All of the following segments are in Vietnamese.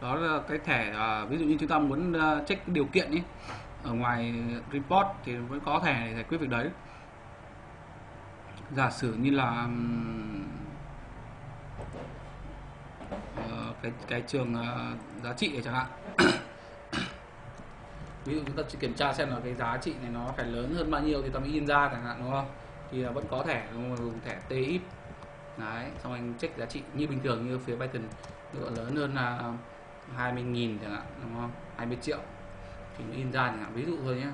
đó là cái thẻ uh, ví dụ như chúng ta muốn uh, check điều kiện ý ở ngoài report thì vẫn có thẻ để giải quyết việc đấy. Giả sử như là um, uh, cái cái trường uh, giá trị chẳng hạn. Ví dụ chúng ta chỉ kiểm tra xem là cái giá trị này nó phải lớn hơn bao nhiêu thì ta mới in ra chẳng hạn đúng không? Thì là vẫn có thẻ dùng thẻ TX đấy xong anh check giá trị như bình thường như phía Python nó lớn hơn là 20.000 chẳng hạn đúng không? 20 triệu. Thì nó in ra chẳng hạn. Ví dụ thôi nhé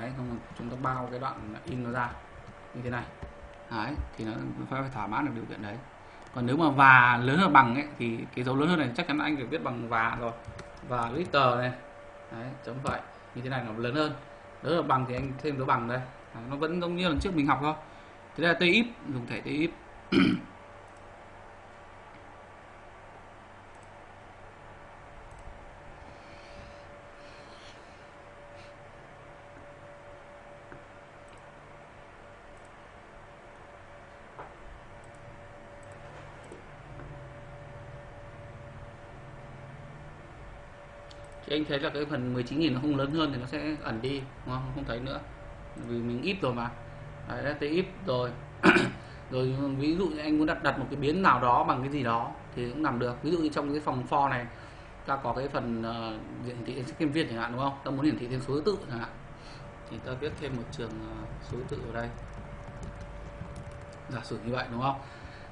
đấy xong chúng ta bao cái đoạn in nó ra. Như thế này. Đấy thì nó phải thỏa mãn được điều kiện đấy. Còn nếu mà và lớn hơn bằng ấy thì cái dấu lớn hơn này chắc chắn anh phải viết bằng và rồi. Và liter này. Đấy chấm vậy. Như thế này nó lớn hơn. Lớn hơn bằng thì anh thêm dấu bằng đây. Đấy, nó vẫn giống như lần trước mình học thôi. Thế là TIF dùng thẻ TIF thấy là cái phần 19.000 nó không lớn hơn thì nó sẽ ẩn đi đúng không? Không thấy nữa. Vì mình ít rồi mà. Đấy là ít rồi. Rồi ví dụ như anh muốn đặt đặt một cái biến nào đó bằng cái gì đó thì cũng làm được. Ví dụ như trong cái phòng for này ta có cái phần uh, hiển thị thêm viên chẳng hạn đúng không? Ta muốn hiển thị thêm số tự chẳng hạn. Thì ta viết thêm một trường uh, số tự ở đây. Giả sử như vậy đúng không?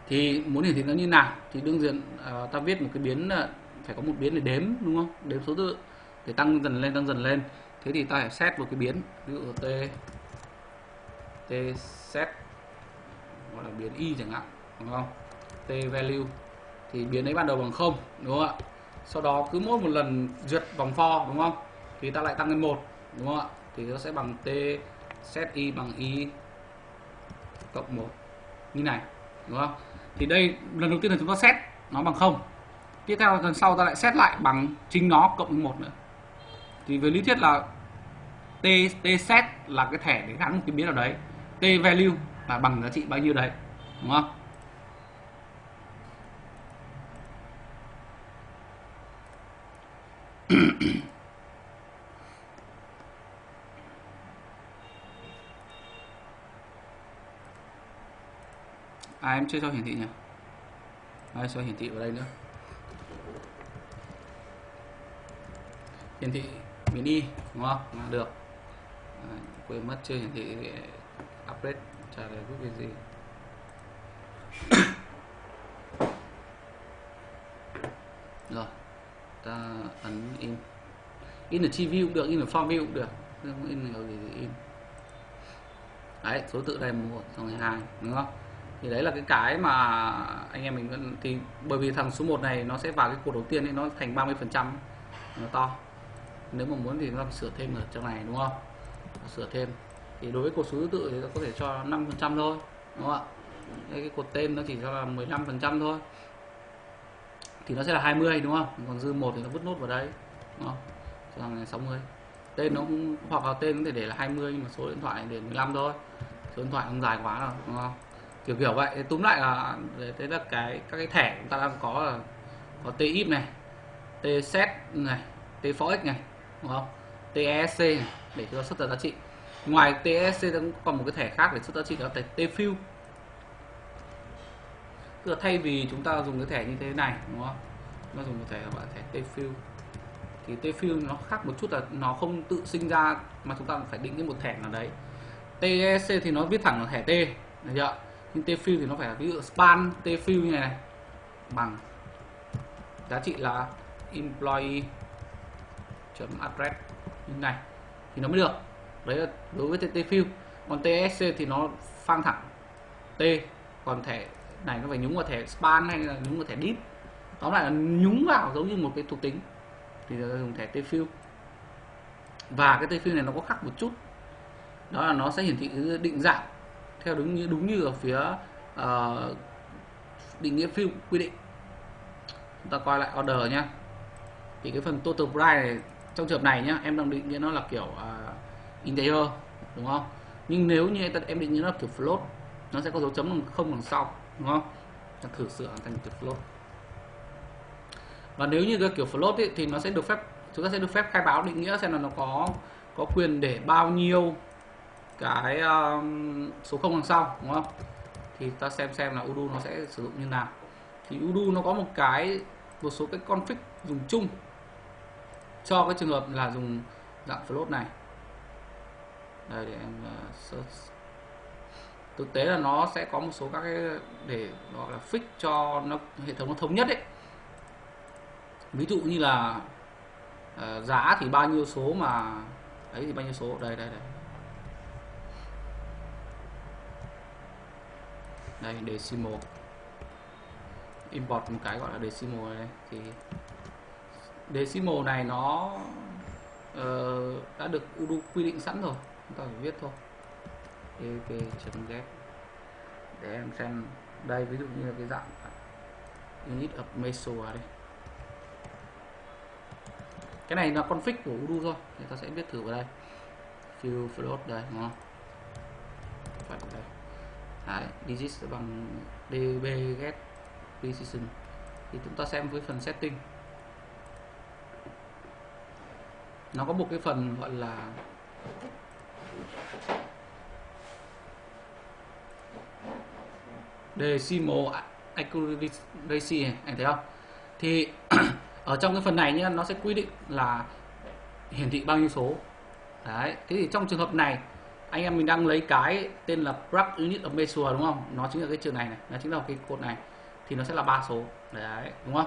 Thì muốn hiển thị nó như nào thì đương nhiên uh, ta viết một cái biến uh, phải có một biến để đếm đúng không? Đếm số tự để tăng dần lên, tăng dần lên. Thế thì ta phải xét một cái biến. Ví dụ t t set, gọi là biến y chẳng hạn, đúng không? T value. Thì biến ấy ban đầu bằng không, đúng không ạ? Sau đó cứ mỗi một lần duyệt vòng for, đúng không? Thì ta lại tăng lên một, đúng không ạ? Thì nó sẽ bằng t set y bằng y cộng một. Như này, đúng không? Thì đây, lần đầu tiên là chúng ta set nó bằng không. Tiếp theo lần sau ta lại xét lại bằng chính nó cộng với một nữa thì về lý thuyết là t t set là cái thẻ để gắn một cái biến nào đấy. T value là bằng giá trị bao nhiêu đấy, đúng không? À em chưa cho hiển thị nhỉ? À, Ai cho hiển thị vào đây nữa. Hiển thị mini đúng không? Là được. À, quên mất chưa hiển thị update trả lời giúp cái gì? Rồi ta ấn in. In ở chi view cũng được in ở form view cũng được. Không in ở gì thì in. Đấy số tự đây một xong rồi hai đúng không? Thì đấy là cái cái mà anh em mình thì bởi vì thằng số 1 này nó sẽ vào cái cột đầu tiên ấy nó thành 30 phần trăm nó to nếu mà muốn thì chúng ta phải sửa thêm ở trong này đúng không? Sửa thêm. Thì đối với cột số thứ tự thì ta có thể cho 5 phần trăm thôi đúng không ạ? Cái cột tên nó chỉ cho là 15 phần trăm thôi. Thì nó sẽ là 20 đúng không? Còn dư một thì nó vứt nốt vào đây, đúng không? Cho thằng 60 tên nó cũng hoặc là tên có thể để là 20 nhưng mà số điện thoại để 15 thôi. Số điện thoại không dài quá rồi đúng không? Kiểu kiểu vậy. Túm lại là thế là cái các cái thẻ chúng ta đang có là có TIP này T set này T for này đúng không? TESC để để cho xuất ra giá trị. Ngoài TESC cũng còn một cái thẻ khác để xuất giá trị đó là thẻ TFIL tức là thay vì chúng ta dùng cái thẻ như thế này đúng không? Nó dùng một thẻ gọi là thẻ TFIL thì TFIL nó khác một chút là nó không tự sinh ra mà chúng ta phải định cái một thẻ nào đấy. TESC thì nó viết thẳng là thẻ T được chưa? Nhưng TFIL thì nó phải là ví dụ span TFIL như này, này bằng giá trị là employee address như này thì nó mới được. Đấy là đối với tfill còn tsc thì nó phang thẳng. T còn thẻ này nó phải nhúng vào thẻ span hay là nhúng vào thẻ deep. Tóm lại là nhúng vào giống như một cái thuộc tính. Thì dùng thẻ tfill và cái tfill này nó có khác một chút. Đó là nó sẽ hiển thị định dạng theo đúng như đúng như ở phía uh, định nghĩa fill quy định. Chúng ta coi lại order nhé thì cái phần total price này trong trường hợp này nhá em đang định nghĩa nó là kiểu à, uh, integer đúng không? Nhưng nếu như em định nghĩa nó là kiểu float nó sẽ có dấu chấm bằng không đằng sau đúng không? Ta thử sửa thành kiểu float. Và nếu như cái kiểu float ấy, thì nó sẽ được phép chúng ta sẽ được phép khai báo định nghĩa xem là nó có có quyền để bao nhiêu cái um, số không đằng sau đúng không? Thì ta xem xem là udo nó sẽ sử dụng như nào. Thì udo nó có một cái một số cái config dùng chung cho cái trường hợp là dùng dạng float này. Đây để em ờ, search. Thực tế là nó sẽ có một số các cái để gọi là fix cho nó hệ thống nó thống nhất đấy ví dụ như là uh, giá thì bao nhiêu số mà ấy thì bao nhiêu số? Đây đây đây. Đây decimal. Import một cái gọi là decimal này thì decimal này nó uh, đã được udo quy định sẵn rồi chúng ta phải viết thôi. Ev.get để em xem đây ví dụ như là cái dạng unit of meso đây. Cái này là config của udo thôi thì ta sẽ viết thử vào đây. Fill float đây đúng không? Phải đây. Đấy, digit bằng db get precision. Thì chúng ta xem với phần setting. Nó có một cái phần gọi là decimal accuracy này anh thấy không? Thì ở trong cái phần này nhá, nó sẽ quy định là hiển thị bao nhiêu số. Đấy, thế thì trong trường hợp này, anh em mình đang lấy cái tên là plug unit of measure, đúng không? Nó chính là cái trường này này, nó chính là cái cột này, thì nó sẽ là ba số. Đấy, đúng không?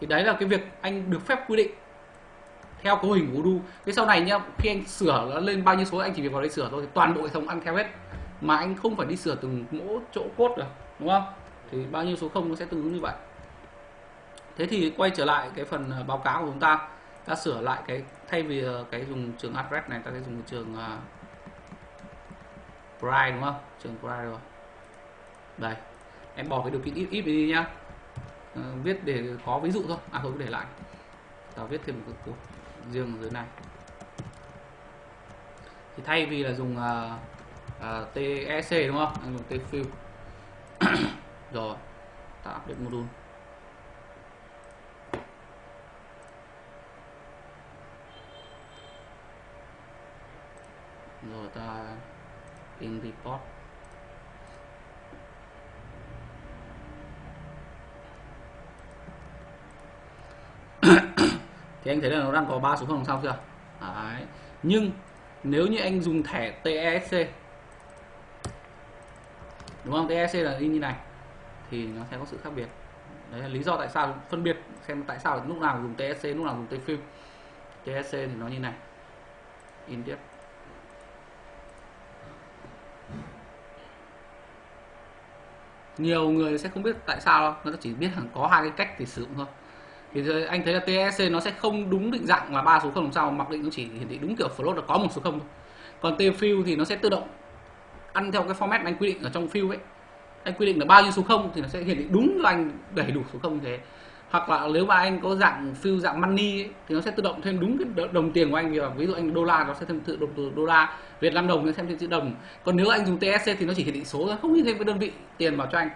Thì đấy là cái việc anh được phép quy định theo cấu hình của Udo cái sau này nhá khi anh sửa nó lên bao nhiêu số anh chỉ việc vào đây sửa thôi. Thì toàn bộ hệ thống ăn theo hết. Mà anh không phải đi sửa từng mỗi chỗ cốt được đúng không? Thì bao nhiêu số không nó sẽ tương ứng như vậy. Thế thì quay trở lại cái phần à, báo cáo của chúng ta. Ta sửa lại cái thay vì à, cái dùng trường address này ta sẽ dùng trường à, uh, price đúng không? Trường price rồi. Đây em bỏ cái điều kiện ít ít đi nhá. Uh, viết để có ví dụ thôi. À thôi để lại. Ta viết thêm một cái cột riêng dưới này. Thì thay vì là dùng à, à, uh, uh, TEC đúng không? Anh dùng tfill rồi tạo update module. Rồi ta in report. Thì anh thấy là nó đang có ba số không sao chưa? Đấy. nhưng nếu như anh dùng thẻ TESC đúng không? TESC là in như này, thì nó sẽ có sự khác biệt. Đấy là lý do tại sao, phân biệt xem tại sao lúc nào dùng TSC lúc nào dùng TFIL TSC thì nó như này. In tiếp. Nhiều người sẽ không biết tại sao đâu, nó chỉ biết có hai cái cách để sử dụng thôi thì anh thấy là TSC nó sẽ không đúng định dạng là ba số không làm sao mặc định nó chỉ hiển thị đúng kiểu float là có một số không thôi. Còn tfill thì nó sẽ tự động ăn theo cái format anh quy định ở trong fill ấy. Anh quy định là bao nhiêu số không thì nó sẽ hiển thị đúng cho anh đầy đủ số không thế. Hoặc là nếu mà anh có dạng fill dạng money ấy, thì nó sẽ tự động thêm đúng cái đồng tiền của anh. Vì ví dụ anh đô la nó sẽ thêm tự động từ đô la Việt Nam đồng nó sẽ thêm chữ đồng. Còn nếu anh dùng TSC thì nó chỉ hiển thị số thôi không như thêm cái đơn vị tiền vào cho anh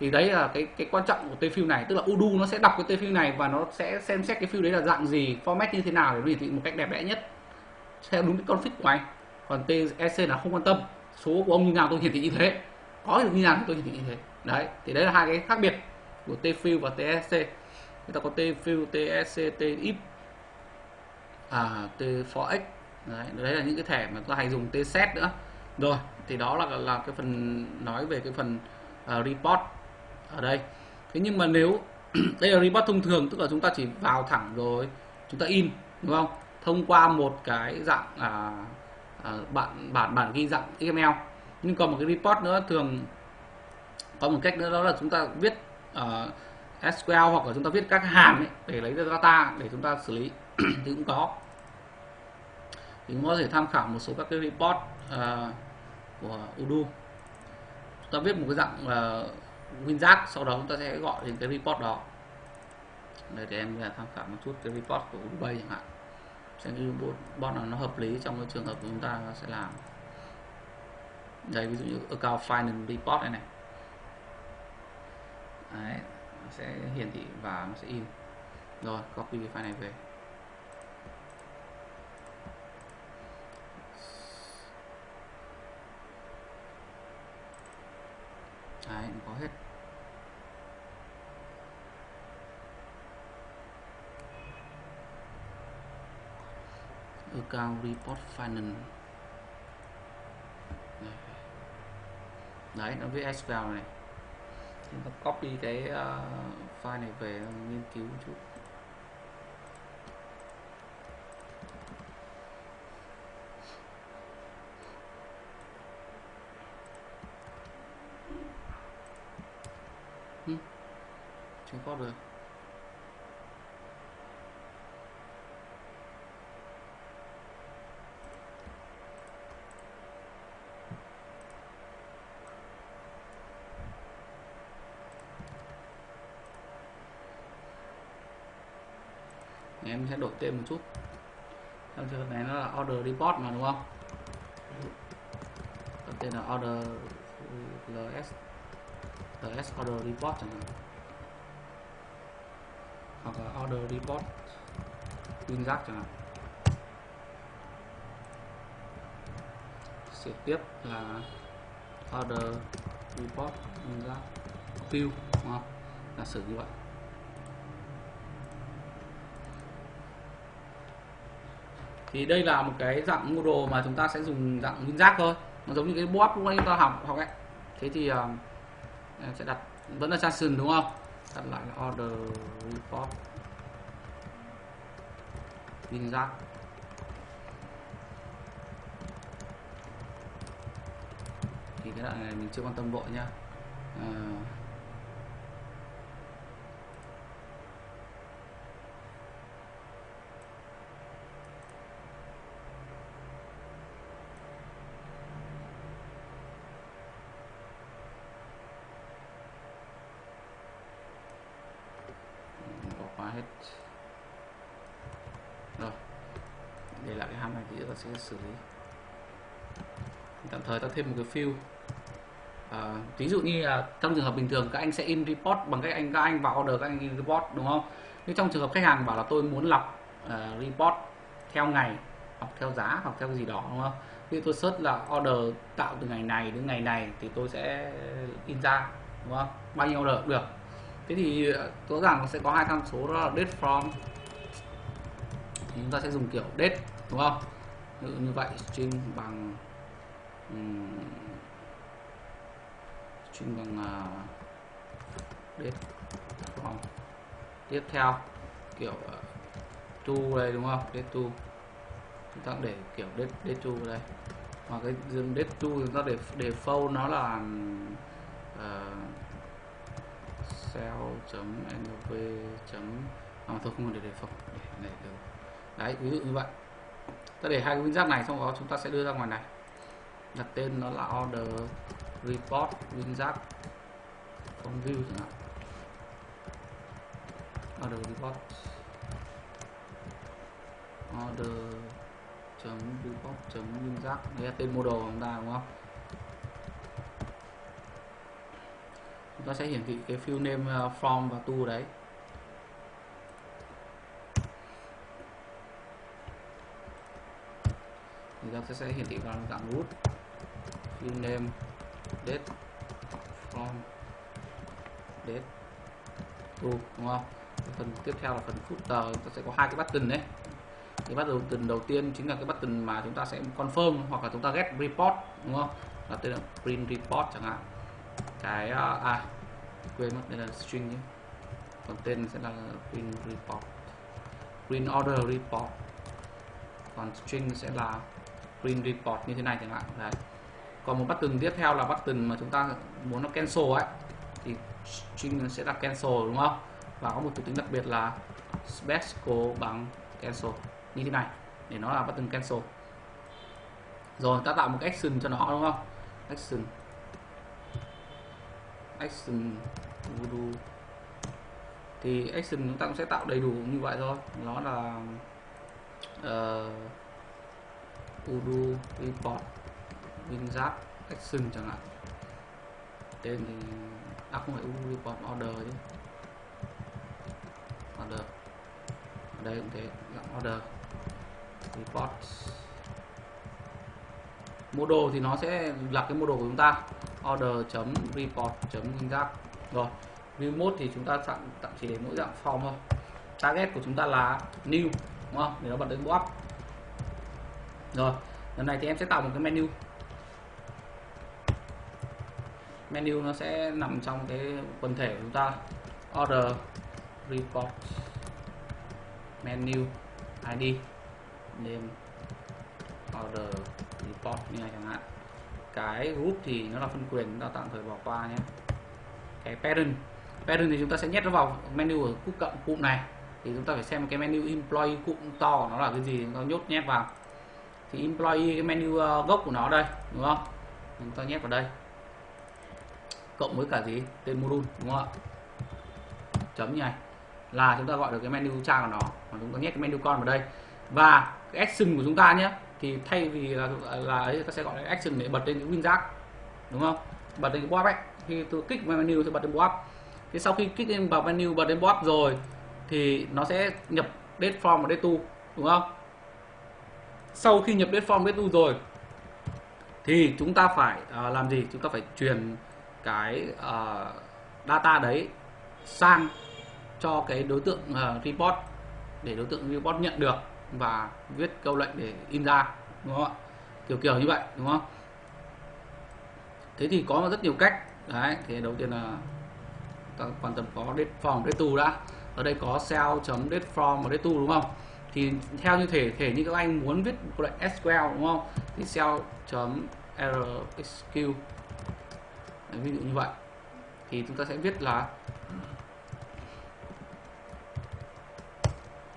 thì đấy là cái cái quan trọng của t này. Tức là udu nó sẽ đọc cái t này và nó sẽ xem xét cái phim đấy là dạng gì format như thế nào để nó hiển thị một cách đẹp đẽ nhất theo đúng cái config của anh. Còn TSC là không quan tâm. Số của ông như nào tôi hiển thị như thế. Có được như nào tôi hiển thị như thế. Đấy thì đấy là hai cái khác biệt của t và TSC người ta có t fill TSC t if à t for x đấy, đấy là những cái thẻ mà tôi hay dùng t set nữa. Rồi thì đó là là cái phần nói về cái phần uh, report ở đây. Thế nhưng mà nếu đây là report thông thường tức là chúng ta chỉ vào thẳng rồi chúng ta in đúng không? Thông qua một cái dạng à, à, bản bản bản ghi dạng XML nhưng còn một cái report nữa thường có một cách nữa đó là chúng ta viết à, uh, SQL hoặc là chúng ta viết các hàm ấy để lấy ra data để chúng ta xử lý. Thì cũng có. Thì cũng có thể tham khảo một số các cái report uh, của Udo. Chúng ta viết một cái dạng uh, WinRAR sau đó chúng ta sẽ gọi đến cái report đó. Để, để em tham khảo một chút cái report của Ubay chẳng hạn. Xem cái report nào nó hợp lý trong cái trường hợp của chúng ta sẽ làm. Đây ví dụ như account final report này này. Đấy, nó sẽ hiển thị và nó sẽ in. Rồi copy cái file này về. Đấy có hết. Account report finance. Đấy nó viết SQL này. Chúng ta copy cái uh, file này về nghiên cứu một chút. Hmm. chưa có được em sẽ đổi tên một chút. Trong trường hợp này nó là order report mà, đúng không? Đổi tên là order ls ls order report chẳng hạn. Hoặc là order report winjack chẳng hạn. Sẽ tiếp là order report winjack view, đúng không? Là sử như vậy. Thì đây là một cái dạng model mà chúng ta sẽ dùng dạng WinJack thôi. Nó giống như cái bóp lúc nãy chúng ta học học ấy. Thế thì uh, sẽ đặt vẫn là JSON đúng không? Đặt lại là order report. WinJack thì cái đoạn này mình chưa quan tâm vội nha uh, ờ. Hết. Rồi để lại cái ham này thì chúng ta sẽ xử lý. Tạm thời ta thêm một cái field à, ví dụ như là trong trường hợp bình thường các anh sẽ in report bằng cách anh các anh vào order các anh in report đúng không? Nhưng trong trường hợp khách hàng bảo là tôi muốn lọc uh, report theo ngày hoặc theo giá hoặc theo gì đó đúng không? Khi tôi search là order tạo từ ngày này đến ngày này thì tôi sẽ in ra đúng không? Bao nhiêu order cũng được thế thì ờ, rõ ràng nó sẽ có hai tham số đó là date from thì chúng ta sẽ dùng kiểu date đúng không? Ví dụ như vậy string bằng um, string bằng ờ, uh, date from tiếp theo kiểu ờ, uh, to đây đúng không? Date to chúng ta để kiểu date date to đây. Mà cái date to chúng ta để để default nó là uh, excel.nv chấm à, tôi không để đề phòng. Để, để, được đấy ví dụ như vậy. Ta để hai cái winjack này xong đó chúng ta sẽ đưa ra ngoài này. Đặt tên nó là order report winjack from view chẳng hạn. Order report. Order chấm report chấm đây là tên model của chúng ta đúng không? Chúng ta sẽ hiển thị cái field name uh, from và to đấy. Thì ta sẽ, sẽ hiển thị vào dạng root field name date from date to đúng không? Phần tiếp theo là phần footer chúng ta sẽ có hai cái button đấy. Cái button đầu tiên chính là cái button mà chúng ta sẽ confirm hoặc là chúng ta get report đúng không? Là tên là print report chẳng hạn cái uh, à quên mất đây là string nhé. Còn tên sẽ là print report. Print order report. Còn string sẽ là print report như thế này chẳng hạn. Đấy. Còn một button tiếp theo là button mà chúng ta muốn nó cancel ấy thì string sẽ là cancel đúng không? Và có một thuộc tính đặc biệt là special bằng cancel như thế này để nó là button cancel. Rồi ta tạo một cái action cho nó đúng không? Action action voodoo. Thì action chúng ta cũng sẽ tạo đầy đủ như vậy thôi. Nó là uh, voodoo report winzap action chẳng hạn. Tên thì à không phải voodoo report order chứ. Order. Ở đây cũng thế dạng order report mô đồ thì nó sẽ là cái mô đồ của chúng ta order chấm report chấm rồi, remote thì chúng ta tạm tạm chỉ để mỗi dạng form thôi. Target của chúng ta là new, đúng không? Để nó bật lên up. Rồi, lần này thì em sẽ tạo một cái menu. Menu nó sẽ nằm trong cái quần thể của chúng ta. Order, report, menu id name, order, report như này chẳng hạn cái group thì nó là phân quyền chúng ta tạm thời bỏ qua nhé. Cái parent parent thì chúng ta sẽ nhét nó vào menu ở cụm cộng cụm này. Thì chúng ta phải xem cái menu employee cụm to của nó là cái gì nó nhốt nhét vào. Thì employee, cái menu ờ, gốc của nó đây, đúng không? Chúng ta nhét vào đây. Cộng với cả gì? Tên module, đúng không ạ? Chấm như này. Là chúng ta gọi được cái menu cha của nó. Và chúng ta nhét cái menu con vào đây. Và cái action của chúng ta nhé thì thay vì là là ấy ta sẽ gọi là action để bật lên cái winjack đúng không? Bật lên cái pop ấy. Khi tôi kích vào menu thì bật lên pop thì sau khi kích lên vào menu bật lên pop rồi thì nó sẽ nhập date form và date to đúng không? Sau khi nhập date form date to rồi thì chúng ta phải uh, làm gì? Chúng ta phải truyền cái uh, data đấy sang cho cái đối tượng uh, report để đối tượng report nhận được và viết câu lệnh để in ra, đúng không ạ? Kiểu kiểu như vậy, đúng không? Thế thì có rất nhiều cách. Đấy, thì đầu tiên là ta quan tâm có date form date to đã. Ở đây có cell chấm date form và date to đúng không? Thì theo như thể thể như các anh muốn viết câu lệnh SQL đúng không? Thì cell chấm rsq ví dụ như vậy. Thì chúng ta sẽ viết là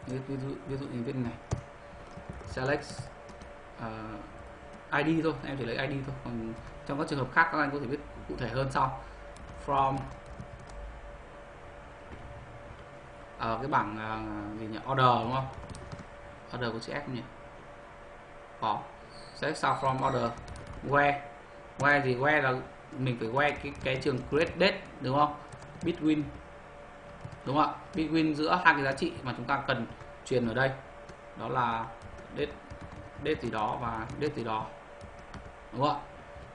ví dụ ví dụ như viết này. Select ờ, uh, ID thôi em chỉ lấy ID thôi. Còn trong các trường hợp khác các anh có thể viết cụ thể hơn sau. From ở uh, cái bảng uh, gì nhỉ? Order đúng không? Order của chữ F nhỉ? Có. Select sau from order. Where. Where gì where là mình phải where cái cái trường create date đúng không? Between đúng không ạ between giữa hai cái giá trị mà chúng ta cần truyền ở đây đó là date date gì đó và date gì đó. Đúng không ạ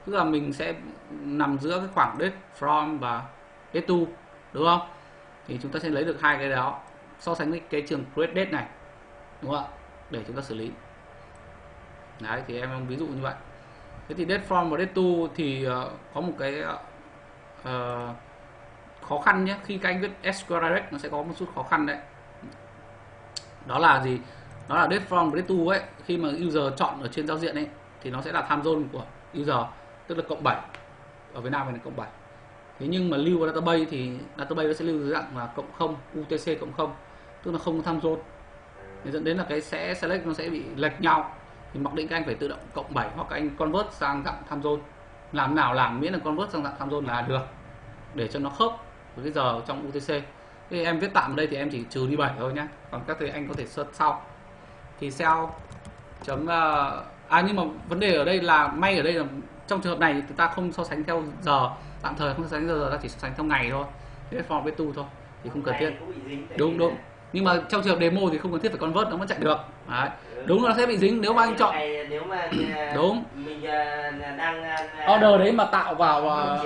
tức là mình sẽ nằm giữa cái khoảng date from và date to đúng không? Thì chúng ta sẽ lấy được hai cái đó so sánh với cái trường create date này đúng không ạ? Để chúng ta xử lý. Đấy thì em ví dụ như vậy. Thế thì date from và date to thì uh, có một cái uh, khó khăn nhé. Khi các anh viết SQL Direct nó sẽ có một chút khó khăn đấy. Đó là gì? Đó là date from date to ấy. Khi mà user chọn ở trên giao diện ấy, thì nó sẽ là time zone của user, tức là cộng 7 ở Việt Nam này là cộng 7 thế nhưng mà lưu vào database thì database nó sẽ lưu dưới dạng là cộng 0 UTC cộng 0 tức là không có time zone. Thì dẫn đến là cái sẽ select nó sẽ bị lệch nhau. Thì mặc định các anh phải tự động cộng 7 hoặc các anh convert sang dạng time zone. Làm nào làm miễn là convert sang dạng time zone là được. Để cho nó khớp với cái giờ trong UTC thì em viết tạm ở đây thì em chỉ trừ đi 7 thôi nhé còn các thầy anh có thể search sau. Thì cell chấm uh, à nhưng mà vấn đề ở đây là may ở đây là trong trường hợp này thì ta không so sánh theo giờ. Tạm thời không so sánh giờ ta chỉ so sánh theo ngày thôi. Thế form với tu thôi thì không cần thiết. đúng đúng. Nhưng mà trong trường hợp demo thì không cần thiết phải convert nó vẫn chạy được. Đấy. Ừ. đúng là sẽ bị dính nếu mà anh chọn nếu mà đúng. mình đang order đấy mà tạo vào và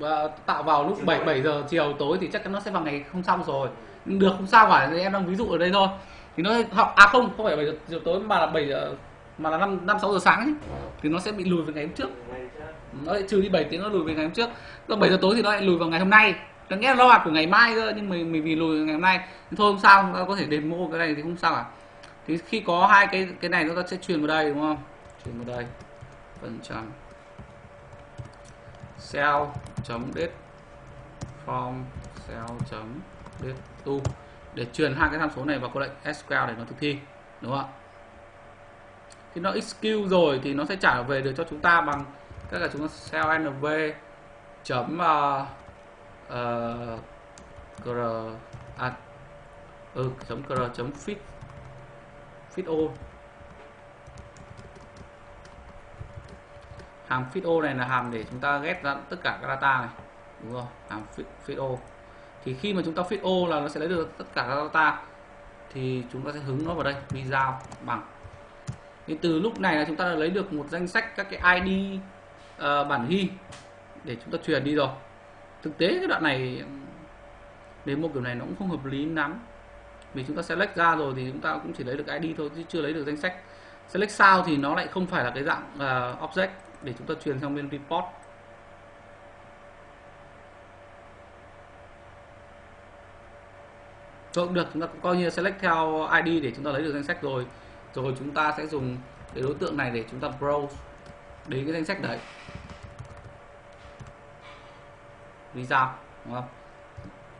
Ờ, tạo vào lúc 7 7 giờ chiều tối thì chắc chắn nó sẽ vào ngày không xong rồi. Được không sao cả em đang ví dụ ở đây thôi. Thì nó học à không không phải 7 giờ chiều tối mà là 7 giờ mà là 5 5 6 giờ sáng ấy, thì nó sẽ bị lùi về ngày hôm trước. Nó lại trừ đi 7 tiếng nó lùi về ngày hôm trước. Rồi 7 giờ tối thì nó lại lùi vào ngày hôm nay. Nó nghĩa là lo của ngày mai cơ nhưng mình mình vì lùi ngày hôm nay. Thì thôi không sao có thể đền mua cái này thì không sao cả. Thì khi có hai cái cái này nó sẽ truyền vào đây đúng không? Truyền vào đây. Phần trăm cell chấm date form cell chấm date to để truyền hai cái tham số này vào câu lệnh SQL để nó thực thi đúng không ạ? Khi nó execute rồi thì nó sẽ trả về được cho chúng ta bằng các là chúng ta cell nv chấm uh, uh, cr à, ừ, chấm cr chấm fit fit all. Hàm fit o này là hàm để chúng ta ghép ra tất cả các data này. Đúng không hàm fit, fit o thì khi mà chúng ta fit o là nó sẽ lấy được tất cả các data. Thì chúng ta sẽ hứng nó vào đây video bằng. Thì từ lúc này là chúng ta đã lấy được một danh sách các cái ID uh, ờ, bản ghi để chúng ta truyền đi rồi. Thực tế cái đoạn này đến một kiểu này nó cũng không hợp lý lắm. Vì chúng ta select ra rồi thì chúng ta cũng chỉ lấy được ID thôi chứ chưa lấy được danh sách. Select sao thì nó lại không phải là cái dạng uh, object để chúng ta truyền sang bên report. Rồi được, chúng ta coi như select theo ID để chúng ta lấy được danh sách rồi. Rồi chúng ta sẽ dùng cái đối tượng này để chúng ta browse đến cái danh sách đấy. Vì sao đúng không?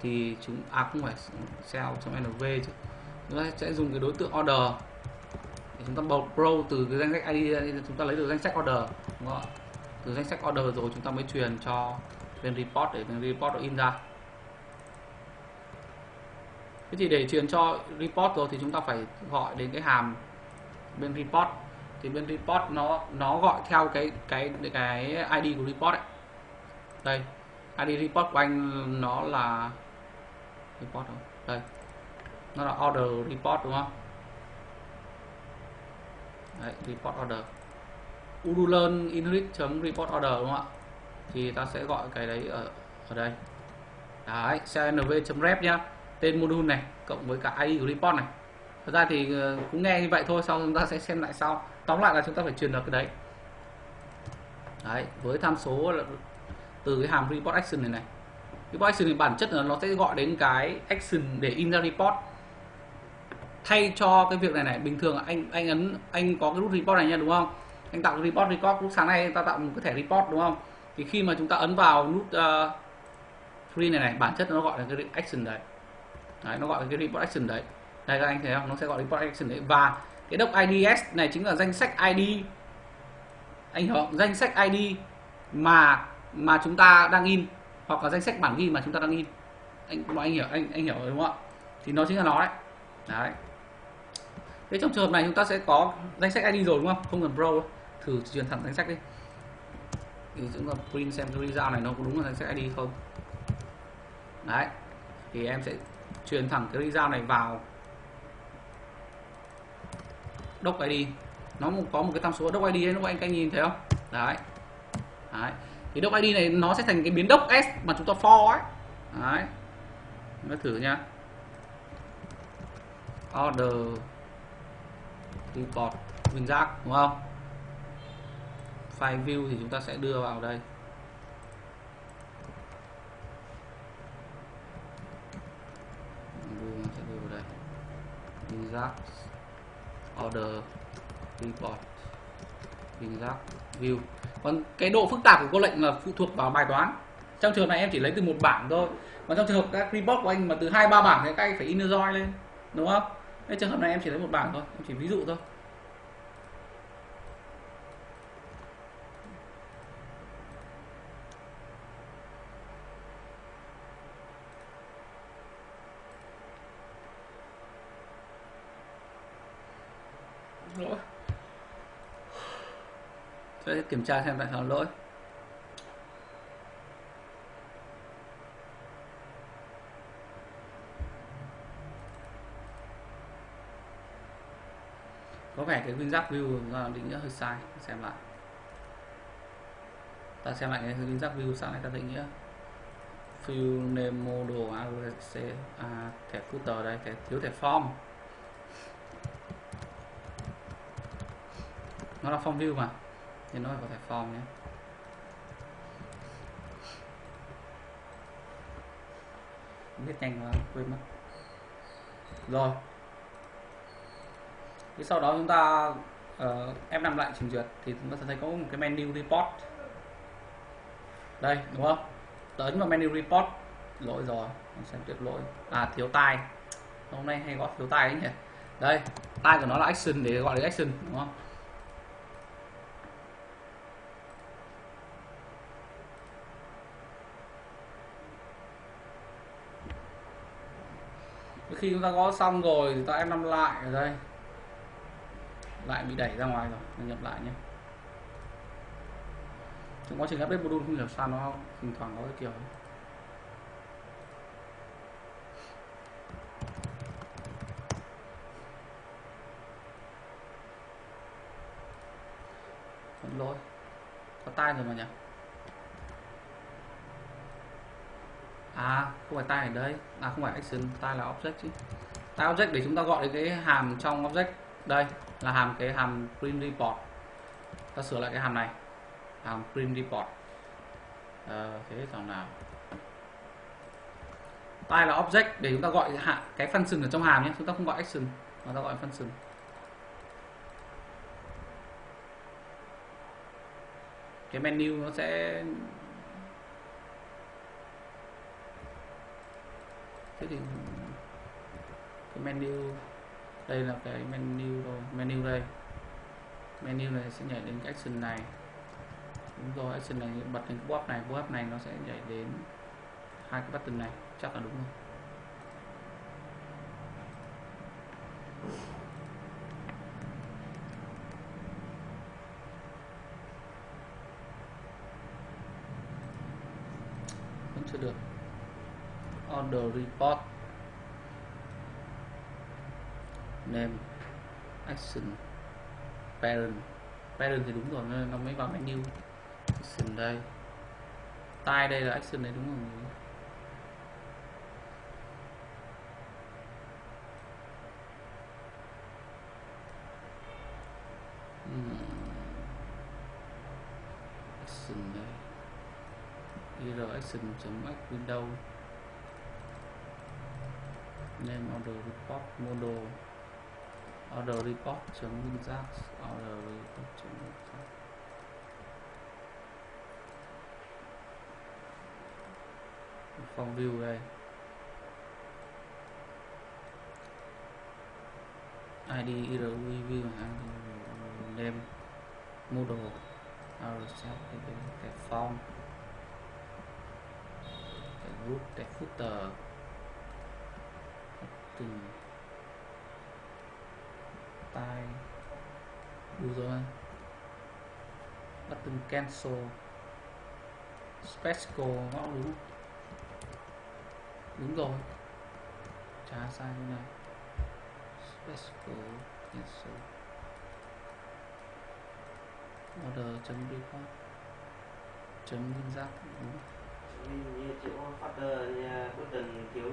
Thì chúng à không phải, sell trong nv chứ. Chúng ta sẽ dùng cái đối tượng order chúng ta bầu pro từ cái danh sách id chúng ta lấy được danh sách order, đúng không? từ danh sách order rồi chúng ta mới truyền cho bên report để bên report nó in ra thế thì để truyền cho report rồi thì chúng ta phải gọi đến cái hàm bên report thì bên report nó nó gọi theo cái cái cái id của report ấy. đây id report của anh nó là report không? đây, nó là order report, đúng không Đấy, report order. Udulearn inherit report order đúng không ạ? Thì ta sẽ gọi cái đấy ở ở đây. Đấy cnv rep nhá. Tên module này cộng với cả id của report này. Thật ra thì ờ, cũng nghe như vậy thôi sau chúng ta sẽ xem lại sau. Tóm lại là chúng ta phải truyền được cái đấy. Đấy với tham số là từ cái hàm report action này này. Report action thì bản chất là nó sẽ gọi đến cái action để in ra report thay cho cái việc này này bình thường anh anh ấn anh có cái nút report này nha đúng không? Anh tạo report report lúc sáng nay ta tạo một cái thẻ report đúng không? Thì khi mà chúng ta ấn vào nút uh, free này này bản chất nó gọi là cái action đấy. Đấy nó gọi là cái report action đấy. Đây các anh thấy không? Nó sẽ gọi report action đấy. Và cái doc IDS này chính là danh sách ID anh hiểu không? Danh sách ID mà mà chúng ta đang in hoặc là danh sách bản ghi mà chúng ta đang in. Anh mọi anh hiểu anh anh hiểu đúng không ạ? Thì nó chính là nó đấy. Đấy thế trong trường hợp này chúng ta sẽ có danh sách ID rồi đúng không? Không cần pro thử truyền thẳng danh sách đi. Thì chúng ta print xem cái result này nó có đúng là danh sách ID không? Đấy. Thì em sẽ truyền thẳng cái result này vào doc ID. Nó có một cái tham số doc ID ấy, lúc anh anh nhìn thấy không? Đấy. Đấy. Thì doc ID này nó sẽ thành cái biến doc s mà chúng ta for ấy. Đấy. Nó thử nha order report nguyên giác, đúng không? File view thì chúng ta sẽ đưa vào đây. Sẽ đưa vào đây. Exact order report exact view. Còn cái độ phức tạp của câu lệnh là phụ thuộc vào bài toán. Trong trường này em chỉ lấy từ một bảng thôi. Còn trong trường hợp các report của anh mà từ hai ba bảng thì các anh phải in join lên, đúng không? Cái trường hợp này em chỉ lấy một bảng thôi, em chỉ ví dụ thôi. Lỗi. Sẽ kiểm tra xem tại sao lỗi. Có vẻ cái WinZap view định nghĩa hơi sai. Xem lại. Ta xem lại cái WinZap view sang này ta định nghĩa. View name model ARC à, thẻ footer đây thẻ thiếu thẻ form. Nó là form view mà thì nó phải có thẻ form nhé. Biết nhanh quá quên mất. Rồi thì sau đó chúng ta ờ, uh, F5 lại trình duyệt thì chúng ta sẽ thấy có một cái menu report. Đây đúng không? Ấn vào menu report. Lỗi rồi mình xem tuyệt lỗi. À thiếu tai. Hôm nay hay gọi thiếu tai ấy nhỉ? Đây tai của nó là action để gọi là action đúng không? Khi chúng ta có xong rồi thì ta em năm lại ở đây lại bị đẩy ra ngoài rồi, mình nhập lại nhé. Trong quá trình update module không hiểu sao nó thỉnh thoảng có cái kiểu ấy. xin lỗi. Có tai rồi mà nhỉ? À không phải tai ở đây. À không phải action, tai là object chứ. Tai object để chúng ta gọi đến cái hàm trong object đây là hàm cái hàm print report. Ta sửa lại cái hàm này. Hàm print report. À, thế thằng nào? Tay là object để chúng ta gọi hạ cái function ở trong hàm nhé. Chúng ta không gọi action mà ta gọi function cái menu nó sẽ thế thì cái menu đây là cái menu rồi, menu đây. Menu này sẽ nhảy đến cái action này. Đúng rồi, action này bật đến cái pop này pop này nó sẽ nhảy đến hai cái button này, chắc là đúng rồi. Vẫn chưa được. Order report. Name action parent. Parent thì đúng rồi nó mới vào menu action đây. Tai đây là action đấy đúng rồi hmm. action đây. Ir action chấm window. Name order report model order report chứng giác order report chứng giác. Phòng view đây. Id irv view name model our set cái, cái form cái group cái footer. Từng tay đủ rồi button cancel. Special ngõ đúng. Đúng rồi. Trả sai như này. Special cancel. Order chấm report chấm liên giác đúng.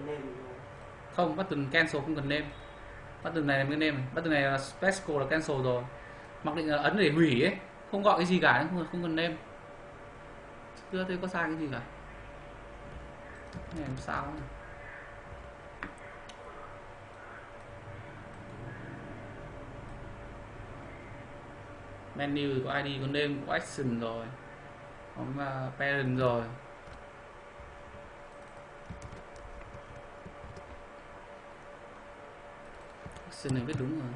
Name. Không button cancel không cần name bắt từ này là cái name này. Button này là special là cancel rồi. Mặc định là ấn để hủy ấy. Không gọi cái gì cả không, không cần name chưa thấy có sai cái gì cả. Này làm sao này. menu có id có name có action rồi. Có à, parent rồi. Action này viết đúng rồi.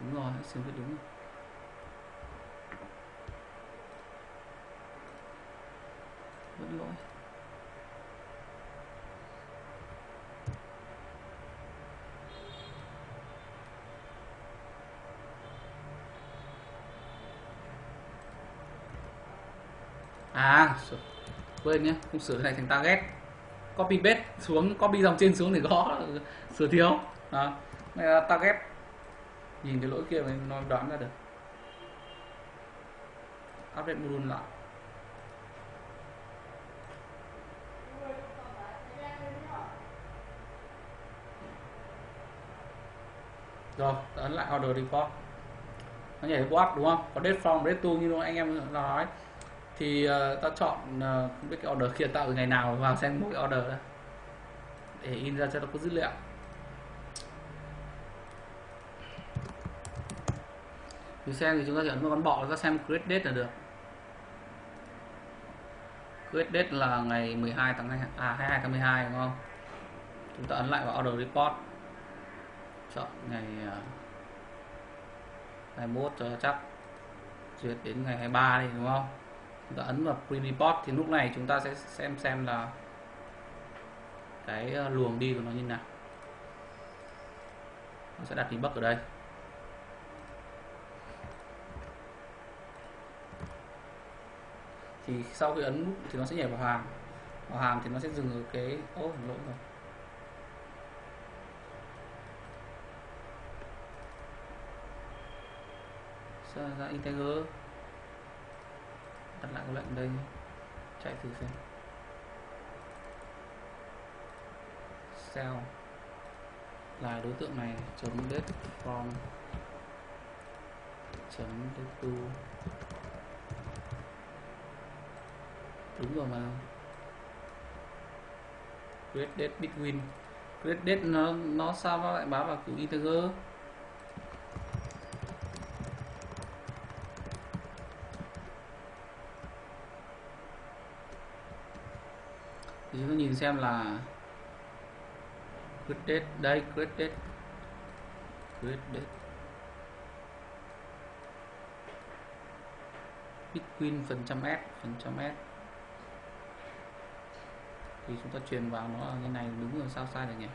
Đúng rồi action viết đúng rồi. Vẫn lỗi. À quên nhé không sửa cái này thành target. Copy paste xuống, copy dòng trên xuống để gõ, sửa thiếu. Đó. À, target. Nhìn cái lỗi kia mình nó đoán ra được. Update module lại. Rồi ấn lại order default nó nhảy qua đúng không? Có date from date to như anh em nói. Thì uh, ta chọn uh, không biết cái order kia tạo từ ngày nào vào xem mỗi order đó để in ra cho nó có dữ liệu. Thì xem thì chúng ta chỉ ấn vào con bọ ta xem create date là được. Create date là ngày 12 tháng 2, à 22 tháng 12 đúng không? Chúng ta ấn lại vào order report. Chọn ngày à, uh, 21 cho chắc. Duyệt đến ngày 23 đi đúng không? Chúng ta ấn vào print report thì lúc này chúng ta sẽ xem xem là cái à, luồng đi của nó như nào. Nó sẽ đặt debug ở đây. Thì sau khi ấn nút thì nó sẽ nhảy vào hàm vào hàm thì nó sẽ dừng ở cái ô oh, lỗi rồi. Ra integer đặt lại cái lệnh đây. Chạy thử xem. Sell là đối tượng này chấm date from chấm date to đúng rồi mà. Create date between create date nó nó sao nó lại báo vào kiểu integer thì chúng ta nhìn xem là create date đây create date create date between phần trăm s, phần trăm s thì chúng ta truyền vào nó là như này đúng rồi sao sai được nhỉ?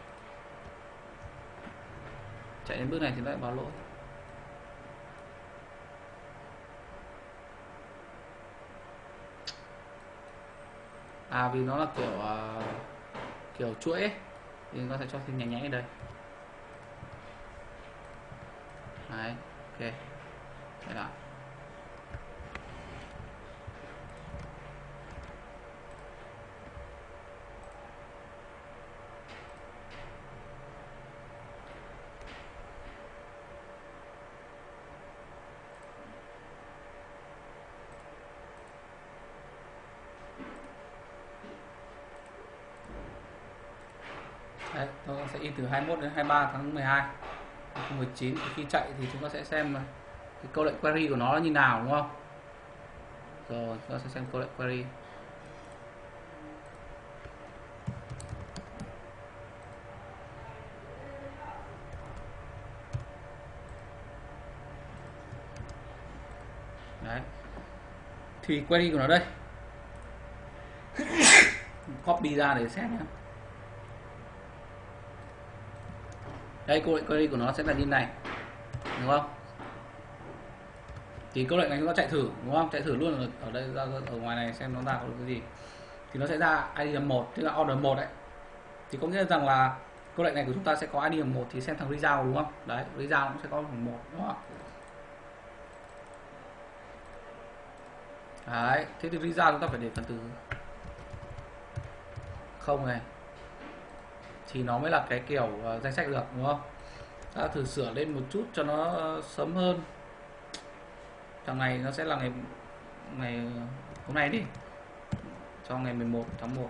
Chạy đến bước này thì lại báo lỗi à vì nó là kiểu uh, kiểu chuỗi ấy, thì nó sẽ cho thêm nhánh nhánh ở đây. Đấy ok. Đây là Đấy, tôi sẽ in từ 21 đến 23 tháng 12 2019 khi chạy thì chúng ta sẽ xem cái câu lệnh query của nó là như nào đúng không? Rồi chúng ta sẽ xem câu lệnh query. Đấy. Thì query của nó đây. Copy ra để xét nhé đây câu lệnh query của nó sẽ là như này. Đúng không? Thì câu lệnh này chúng ta chạy thử đúng không? Chạy thử luôn ở, ở đây ra ở ngoài này xem nó ra có cái gì. Thì nó sẽ ra id là một tức là order một đấy. Thì có nghĩa rằng là câu lệnh này của chúng ta sẽ có id là một thì xem thằng result đúng không? Đấy result cũng sẽ có một đúng không? Đấy thế thì result chúng ta phải để phần từ không này thì nó mới là cái kiểu uh, danh sách được đúng không? Ta thử sửa lên một chút cho nó uh, sớm hơn. Thằng này nó sẽ là ngày ngày hôm nay đi. Cho ngày 11 tháng 1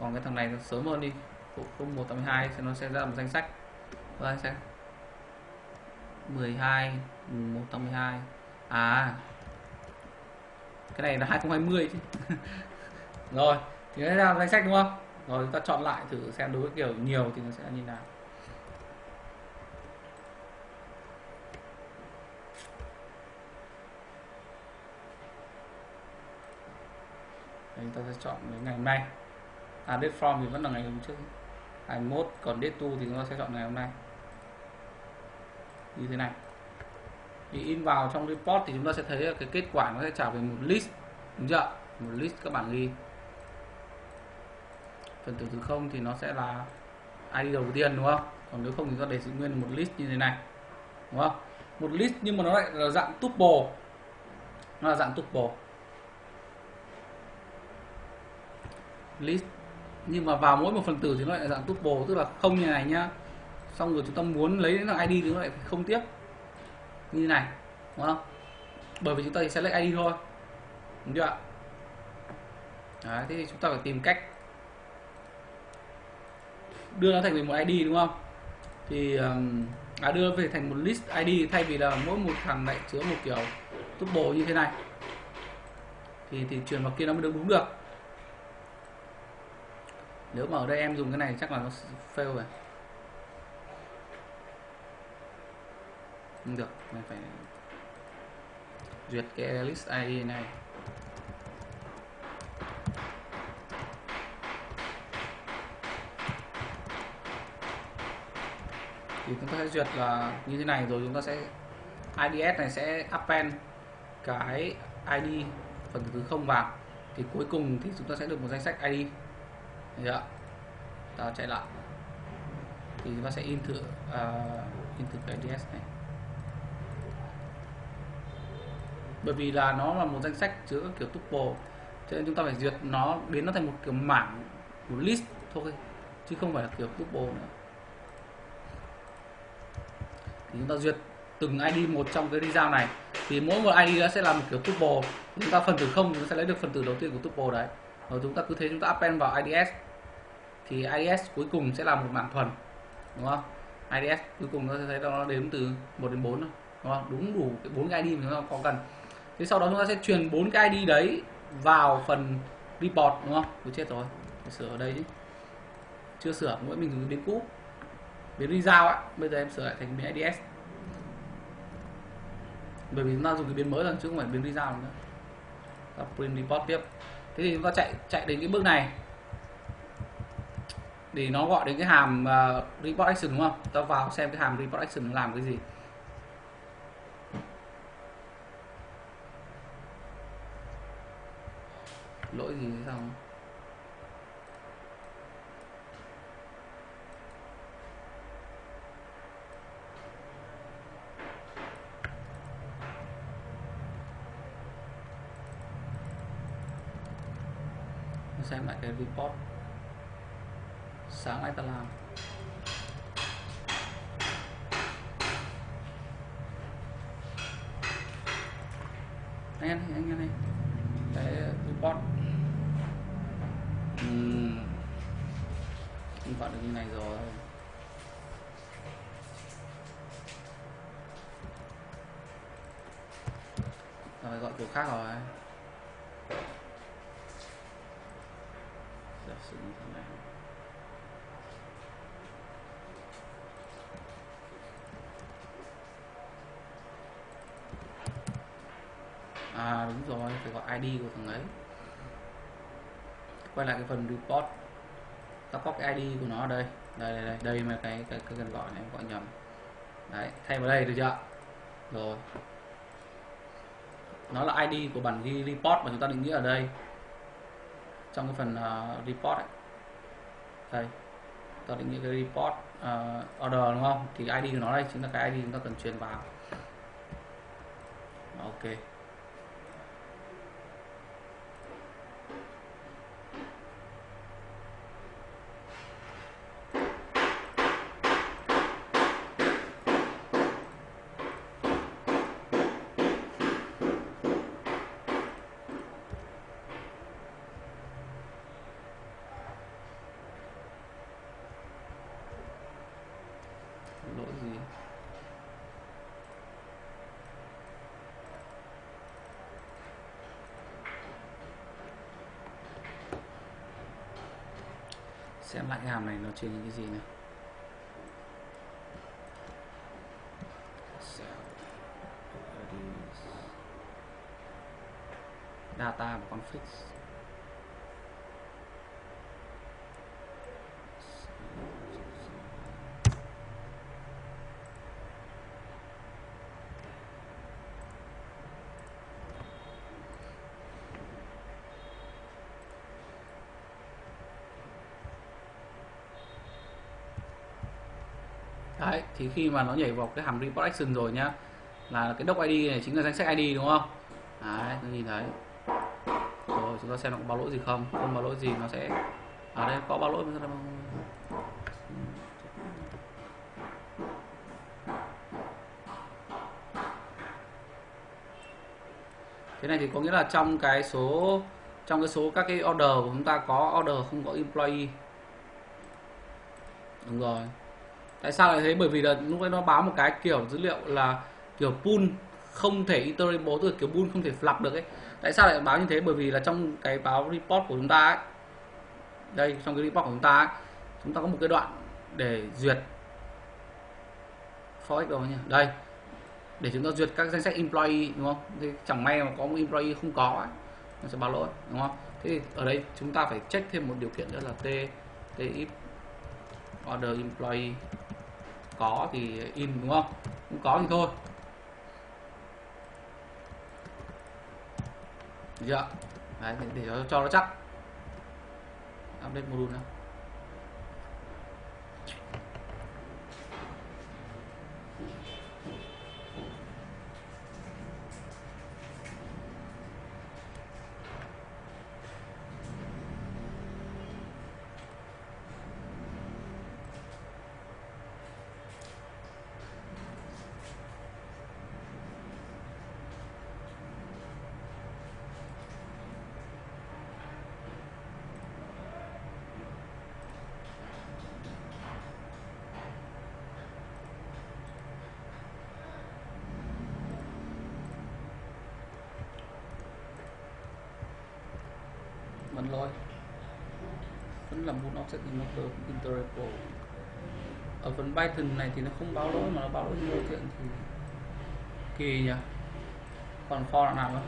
còn cái thằng này nó sớm hơn đi. Không 1 tháng 12 thì nó sẽ ra một danh sách. Và danh sách 12 1 tháng 12 à. Cái này là 2020 chứ. Rồi thì nó ra danh sách đúng không? Rồi chúng ta chọn lại thử xem đối với kiểu nhiều thì nó sẽ như nào. Chúng ta sẽ chọn đến ngày hôm nay. À date from thì vẫn là ngày hôm trước. 21 còn date to thì chúng ta sẽ chọn ngày hôm nay. Như thế này. Thì in vào trong report thì chúng ta sẽ thấy cái kết quả nó sẽ trả về một list. Đúng chưa? Một list các bạn ghi phần tử từ không thì nó sẽ là ID đầu tiên đúng không? Còn nếu không thì ta để giữ nguyên một list như thế này đúng không? Một list nhưng mà nó lại là dạng tuple. Nó là dạng tuple. List. Nhưng mà vào mỗi một phần tử thì nó lại là dạng tuple tức là không như này nhá. Xong rồi chúng ta muốn lấy đến là ID thì nó lại phải không tiếp. Như này đúng không? Bởi vì chúng ta chỉ select ID thôi. Đúng chưa Đấy, thế thì chúng ta phải tìm cách đưa nó thành một ID đúng không? Thì um, à, đưa về thành một list ID thay vì là mỗi một thằng lại chứa một kiểu tuple như thế này. Thì thì truyền vào kia nó mới được đúng được. Nếu mà ở đây em dùng cái này chắc là nó fail rồi. Không được mình phải duyệt cái list ID này. Thì chúng ta sẽ duyệt là như thế này rồi chúng ta sẽ IDS này sẽ append cái ID phần thứ không vào. Thì cuối cùng thì chúng ta sẽ được một danh sách ID Được ta chạy lại. Thì chúng ta sẽ in thử uh, in thử cái IDS này. Bởi vì là nó là một danh sách chứa kiểu tuple cho nên chúng ta phải duyệt nó biến nó thành một kiểu mảng một list thôi chứ không phải là kiểu tuple nữa thì chúng ta duyệt từng ID một trong cái result này. Thì mỗi một ID nó sẽ là một kiểu tuple. Chúng ta phần tử không chúng ta sẽ lấy được phần tử đầu tiên của tuple đấy. Rồi chúng ta cứ thế chúng ta append vào IDS thì IDS cuối cùng sẽ là một mạng thuần, đúng không? IDS cuối cùng nó sẽ thấy nó đếm từ 1 đến 4 thôi, đúng không? Đúng đủ cái bốn cái ID mà chúng ta có cần thế sau đó chúng ta sẽ truyền bốn cái ID đấy vào phần report, đúng không? Tôi chết rồi sửa ở đây chứ. Chưa sửa, mỗi mình dùng biến cũ biến result á bây giờ em sửa lại thành biến IDS bởi vì chúng ta dùng cái biến mới lần chứ không phải biến result nữa. Ta print report tiếp. Thế thì chúng ta chạy chạy đến cái bước này. Để nó gọi đến cái hàm uh, report action đúng không? Ta vào xem cái hàm report action nó làm cái gì. Lỗi gì thế xem lại cái report. Sáng nay ta làm. Anh anh em này cái report. Uhm. gọi được như này rồi. Rồi gọi kiểu khác rồi. ID của thằng ấy. Quay lại cái phần report. Ta copy ID của nó ở đây. Đây đây đây, đây mà cái cái cái cần gọi này gọi nhầm. Đấy thay vào đây được chưa? Rồi. Nó là ID của bản ghi report mà chúng ta định nghĩa ở đây. Trong cái phần uh, report ấy. đây. Ta định nghĩa cái report uh, order đúng không? Thì ID của nó đây chính là cái ID chúng ta cần truyền vào. Ok. Hàm này nó chứa những cái gì này data và config đấy thì khi mà nó nhảy vào cái hàm report action rồi nhá, là cái doc id này chính là danh sách id đúng không? Đấy nó nhìn thấy. Rồi, chúng ta xem nó có báo lỗi gì không? Không báo lỗi gì nó sẽ ở đây, có báo lỗi thế này thì có nghĩa là trong cái số trong cái số các cái order của chúng ta có order không có employee. Đúng rồi tại sao lại thế? Bởi vì là lúc đấy nó báo một cái kiểu dữ liệu là kiểu pool không thể iterable tức là kiểu pool không thể flap được ấy. Tại sao lại báo như thế? Bởi vì là trong cái báo report của chúng ta ấy đây trong cái report của chúng ta ấy, chúng ta có một cái đoạn để duyệt for đâu nhỉ? Đây để chúng ta duyệt các danh sách employee đúng không? Thì chẳng may mà có một employee không có ấy, nó sẽ báo lỗi đúng không? Thế thì ở đây chúng ta phải check thêm một điều kiện nữa là t t if order employee có thì in đúng không? Không có thì thôi. Dạ đấy để cho, cho nó chắc. Update module nữa vẫn là muốn ở phần Python này thì nó không báo lỗi mà nó báo lỗi vô kiện thì kỳ nhỉ? Còn for là nào nữa?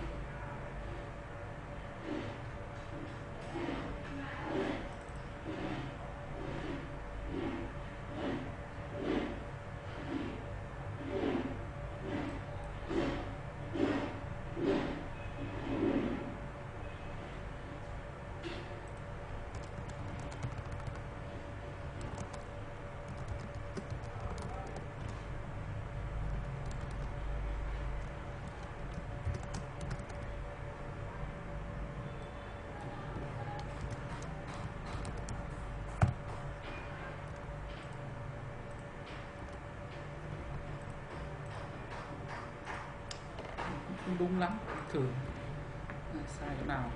Không đúng lắm. Thử. Ờ, sai chỗ nào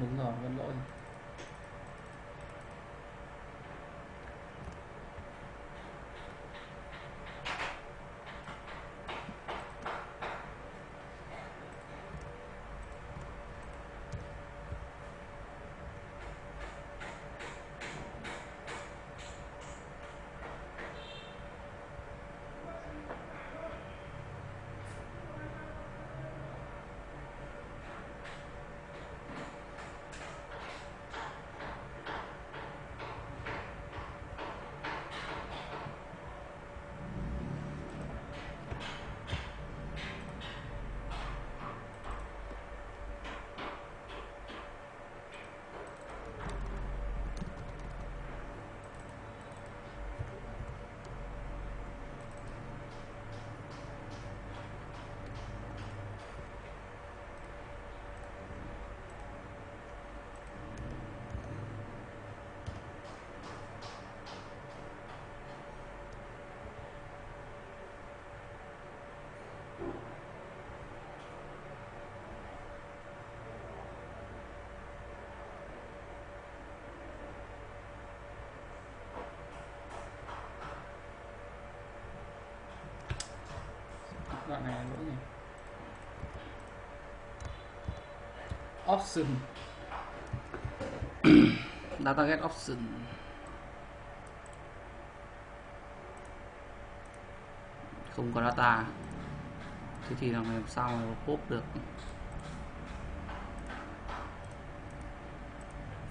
đúng rồi vẫn lỗi đoạn này là lỗi gì? Option. Data get option. Không có data. Thế thì làm sao mà pop được?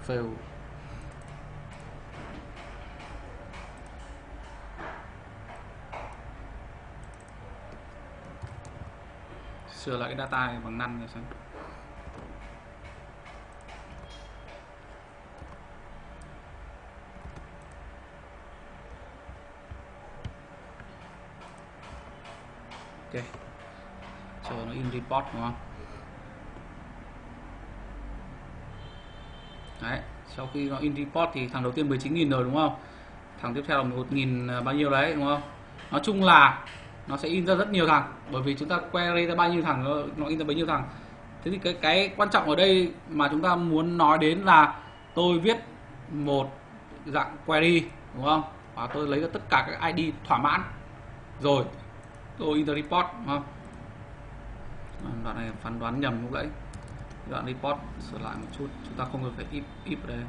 Fail. Sửa lại cái data này bằng năn rồi xem. Ok. Chờ nó in report, đúng không? Đấy, sau khi nó in report thì thằng đầu tiên 19.000 rồi, đúng không? Thằng tiếp theo là 1.000 à, bao nhiêu đấy, đúng không? Nói chung là nó sẽ in ra rất nhiều thằng bởi vì chúng ta query ra bao nhiêu thằng nó, in ra bấy nhiêu thằng. Thế thì cái cái quan trọng ở đây mà chúng ta muốn nói đến là tôi viết một dạng query đúng không? Và tôi lấy ra tất cả các ID thỏa mãn. Rồi tôi in the report đúng không? À, đoạn này phán đoán nhầm lúc nãy. Đoạn report sửa lại một chút chúng ta không cần phải if if ở đây.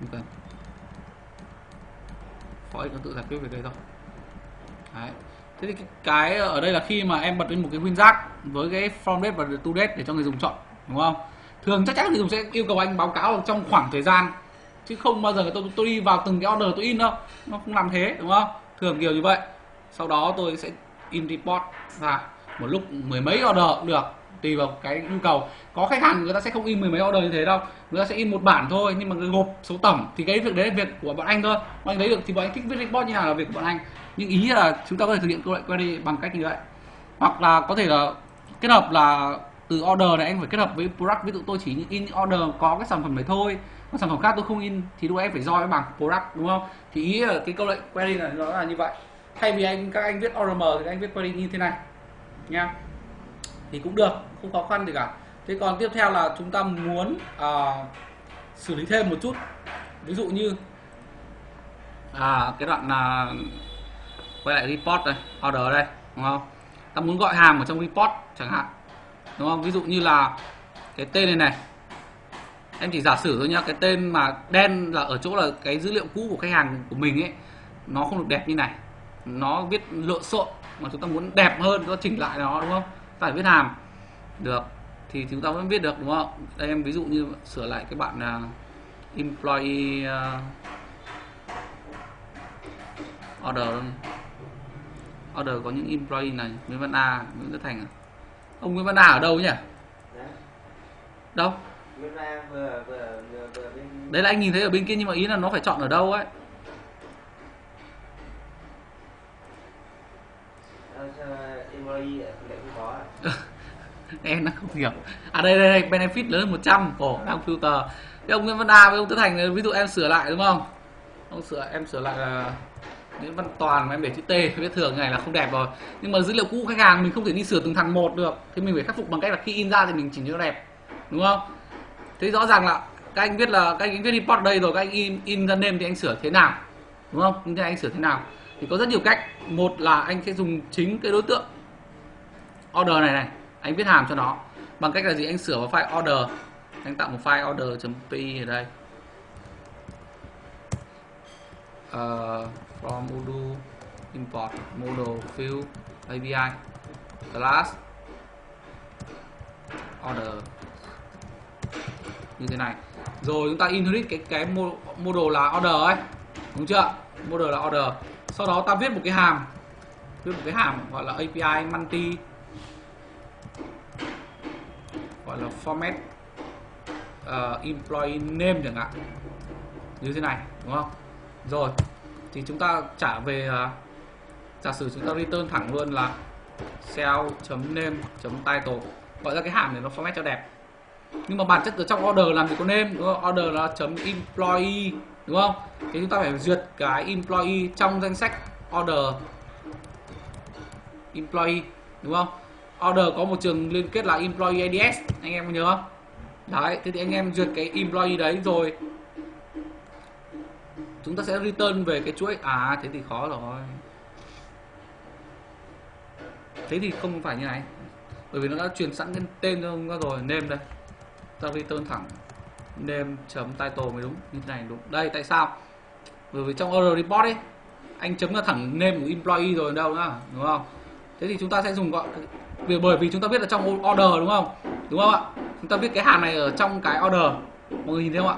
Không cần for nó tự giải quyết về đây thôi Đấy. Thế thì cái, cái ở đây là khi mà em bật lên một cái WinRAR với cái from date và to date để cho người dùng chọn đúng không? Thường chắc chắn người dùng sẽ yêu cầu anh báo cáo trong khoảng thời gian chứ không bao giờ tôi tôi đi vào từng cái order tôi in đâu. Nó không làm thế đúng không? Thường kiểu như vậy. Sau đó tôi sẽ in report ra. Một lúc mười mấy order cũng được tùy vào cái nhu cầu. Có khách hàng người ta sẽ không in mười mấy order như thế đâu. Người ta sẽ in một bản thôi nhưng mà người gộp số tổng thì cái việc đấy là việc của bọn anh thôi. Bọn anh lấy được thì bọn anh thích viết report như nào là việc của bọn anh nhưng ý là chúng ta có thể thực hiện câu lệnh query bằng cách như vậy. Hoặc là có thể là kết hợp là từ order này anh phải kết hợp với product. Ví dụ tôi chỉ in order có cái sản phẩm này thôi còn sản phẩm khác tôi không in thì lúc em phải join bằng product đúng không? Thì ý là cái câu lệnh query là nó là như vậy. Thay vì anh các anh viết ORM thì anh viết query như thế này nha thì cũng được không khó khăn gì cả. Thế còn tiếp theo là chúng ta muốn à, xử lý thêm một chút. Ví dụ như à, cái đoạn là quay lại report đây order đây đúng không? Ta muốn gọi hàng ở trong report chẳng hạn đúng không? Ví dụ như là cái tên này này. Em chỉ giả sử thôi nhá cái tên mà đen là ở chỗ là cái dữ liệu cũ của khách hàng của mình ấy nó không được đẹp như này. Nó viết lộn xộn mà chúng ta muốn đẹp hơn chúng ta chỉnh lại nó đúng không? Ta phải viết hàm. Được thì chúng ta vẫn viết được đúng không? Đây em ví dụ như sửa lại cái bạn là employee uh, order order có những employee này Nguyễn Văn A Nguyễn Tất Thành à? ông Nguyễn Văn A ở đâu nhỉ? Đấy. đâu? Nguyễn Văn vừa vừa vừa vừa bên đấy là anh nhìn thấy ở bên kia nhưng mà ý là nó phải chọn ở đâu ấy. Ờ, em nó không hiểu. À đây đây, đây benefit lớn hơn 100 ồ đang filter. Thế ông Nguyễn Văn A với ông Tất Thành ví dụ em sửa lại đúng không? Ông sửa em sửa lại là Nguyễn Văn Toàn mà em để chữ T viết thường này là không đẹp rồi. Nhưng mà dữ liệu cũ khách hàng mình không thể đi sửa từng thằng một được. Thì mình phải khắc phục bằng cách là khi in ra thì mình chỉnh cho đẹp. Đúng không? Thế rõ ràng là các anh biết là các anh viết report đây rồi các anh in in ra name thì anh sửa thế nào? Đúng không? Thế anh sửa thế nào? Thì có rất nhiều cách. Một là anh sẽ dùng chính cái đối tượng order này này. Anh viết hàm cho nó. Bằng cách là gì? Anh sửa vào file order. Anh tạo một file order.py ở đây. Uh, from module import model field API class order. Như thế này. Rồi chúng ta inherit cái cái model là order ấy. Đúng chưa? Model là order. Sau đó ta viết một cái hàm. Viết một cái hàm gọi là API multi. Gọi là format uh, employee name chẳng hạn. Như thế này đúng không? Rồi thì chúng ta trả về uh, giả sử chúng ta return thẳng luôn là cell.name.title gọi ra cái hàm này nó format cho đẹp. Nhưng mà bản chất ở trong order làm gì có name đúng không? Order là chấm employee đúng không? Thì chúng ta phải duyệt cái employee trong danh sách order. Employee đúng không? Order có một trường liên kết là employee ads anh em có nhớ không? Đấy thế thì anh em duyệt cái employee đấy rồi chúng ta sẽ return về cái chuỗi. À thế thì khó rồi. Thế thì không phải như này. Bởi vì nó đã truyền sẵn cái tên cho nó rồi. Name đây. Ta return thẳng. Name chấm title mới đúng. Như thế này đúng. Đây, tại sao? Bởi vì trong order report ấy, anh chấm ra thẳng name của employee rồi đâu nữa, đúng không? Thế thì chúng ta sẽ dùng gọi vì bởi vì chúng ta biết là trong order, đúng không? Đúng không ạ? Chúng ta biết cái hàm này ở trong cái order. Mọi người nhìn thấy không ạ?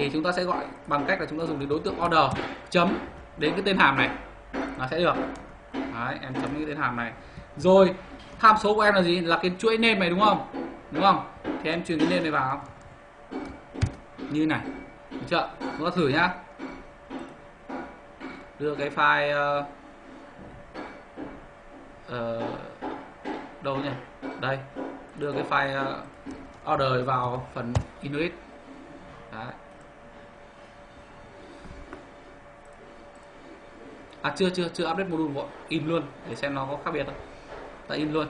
Thì chúng ta sẽ gọi bằng cách là chúng ta dùng đến đối tượng order chấm đến cái tên hàm này. Nó sẽ được. Đấy, em chấm cái tên hàm này. Rồi tham số của em là gì? Là cái chuỗi name này đúng không? Đúng không? Thì em truyền cái name này vào. Như này. Được chưa? Chúng ta thử nhá. Đưa cái file uh, uh, đâu nhỉ? Đây. Đưa cái file uh, order vào phần init. Đấy. À chưa chưa chưa update module vội in luôn để xem nó có khác biệt không. Ta in luôn.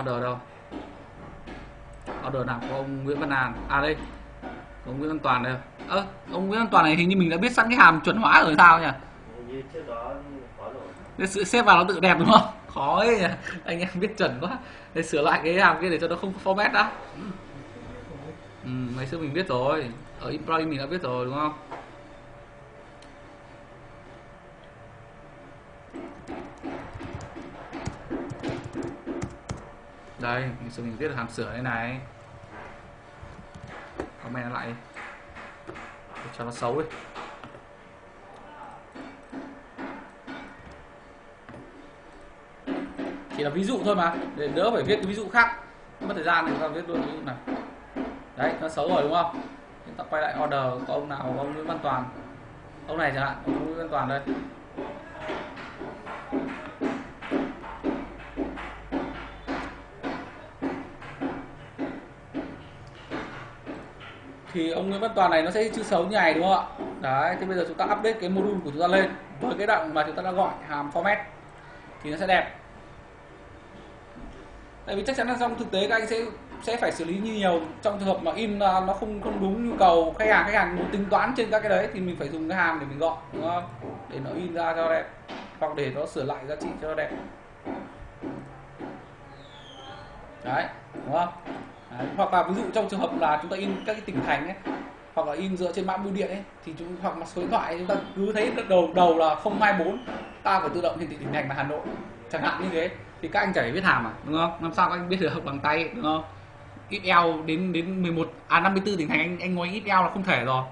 Order đâu? Order nào? Của ông Nguyễn Văn Hàn à đây. Ông Nguyễn Văn Toàn đây. Ơ à, ông Nguyễn Văn Toàn này hình như mình đã biết sẵn cái hàm chuẩn hóa rồi sao nhỉ? Như trước đó rồi. Để sự xếp vào nó tự đẹp đúng không? Khó ấy nhỉ? anh em biết chuẩn quá. Để sửa lại cái hàm kia để cho nó không format đã. Ừ, ngày xưa mình biết rồi. Ở employee mình đã biết rồi đúng không đây mình sẽ mình viết hàm sửa đây này. Comment lại để cho nó xấu đi. Chỉ là ví dụ thôi mà, để đỡ phải viết cái ví dụ khác. Mất thời gian thì chúng ta viết luôn ví dụ này. Đấy, nó xấu rồi đúng không? Chúng ta quay lại order, có ông nào, có ông Nguyễn Văn Toàn. Ông này chẳng hạn, ông Nguyễn Văn Toàn đây. Thì ông Nguyễn Văn Toàn này nó sẽ chữ xấu như này, đúng không ạ? Đấy thì bây giờ chúng ta update cái module của chúng ta lên với cái đoạn mà chúng ta đã gọi hàm format thì nó sẽ đẹp. Tại vì chắc chắn là trong thực tế các anh sẽ sẽ phải xử lý như nhiều trong trường hợp mà in à, nó không không đúng nhu cầu khách hàng khách hàng muốn tính toán trên các cái đấy thì mình phải dùng cái hàm để mình gọi, đúng không? Để nó in ra cho đẹp, hoặc để nó sửa lại giá trị cho nó đẹp. Đấy, đúng không? Đấy. hoặc là ví dụ trong trường hợp là chúng ta in các cái tỉnh thành ấy, hoặc là in dựa trên mã bưu điện ấy, thì chúng, hoặc là số điện thoại chúng ta cứ thấy đầu đầu là 024 ta phải tự động hiển thị tỉnh thành là Hà Nội. Chẳng hạn như thế. Thì các anh chả phải viết hàm à đúng không? Làm sao các anh biết được bằng tay, đúng không? Ít eo đến đến 11 à 54 tỉnh thành, anh anh ngồi ít eo là không thể rồi.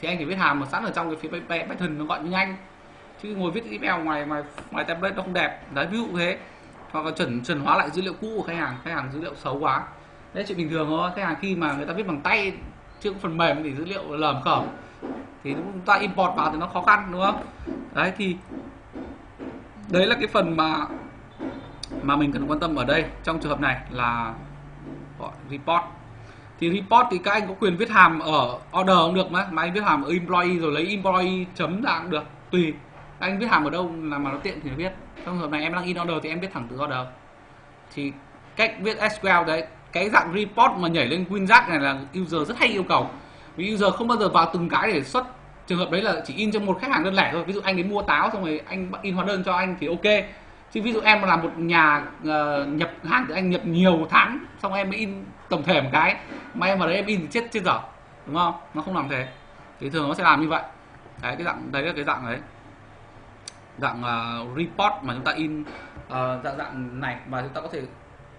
Thì anh chỉ viết hàm mà sẵn ở trong cái phía Python nó gọi như nhanh. Chứ ngồi viết ít eo ngoài ngoài ngoài template nó không đẹp. Đấy, ví dụ thế. Hoặc là chuẩn chuẩn hóa lại dữ liệu cũ của khách hàng. Khách hàng dữ liệu xấu quá đấy, chuyện bình thường thôi. Khách hàng khi mà người ta viết bằng tay chưa có phần mềm thì dữ liệu lởm cởm, thì chúng ta import vào thì nó khó khăn, đúng không? Đấy, thì đấy là cái phần mà mà mình cần quan tâm ở đây, trong trường hợp này là gọi report. Thì report thì các anh có quyền viết hàm ở order cũng được mà. Mà anh viết hàm ở employee rồi lấy employee chấm ra cũng được, tùy. Anh viết hàm ở đâu, là mà nó tiện thì nó viết. Trong trường hợp này em đang in order thì em viết thẳng từ order. Thì cách viết SQL đấy cái dạng report mà nhảy lên WinRAR này là user rất hay yêu cầu. Vì user không bao giờ vào từng cái để xuất. Trường hợp đấy là chỉ in cho một khách hàng đơn lẻ thôi. Ví dụ anh đến mua táo xong rồi anh in hóa đơn cho anh thì ok. Chứ ví dụ em là một nhà uh, nhập hàng thì anh nhập nhiều tháng xong em mới in tổng thể một cái. Mà em vào đấy em in thì chết chết dở. Đúng không? Nó không làm thế. Thì thường nó sẽ làm như vậy. Đấy cái dạng đấy là cái dạng đấy. Dạng uh, report mà chúng ta in uh, dạng dạng này. Mà chúng ta có thể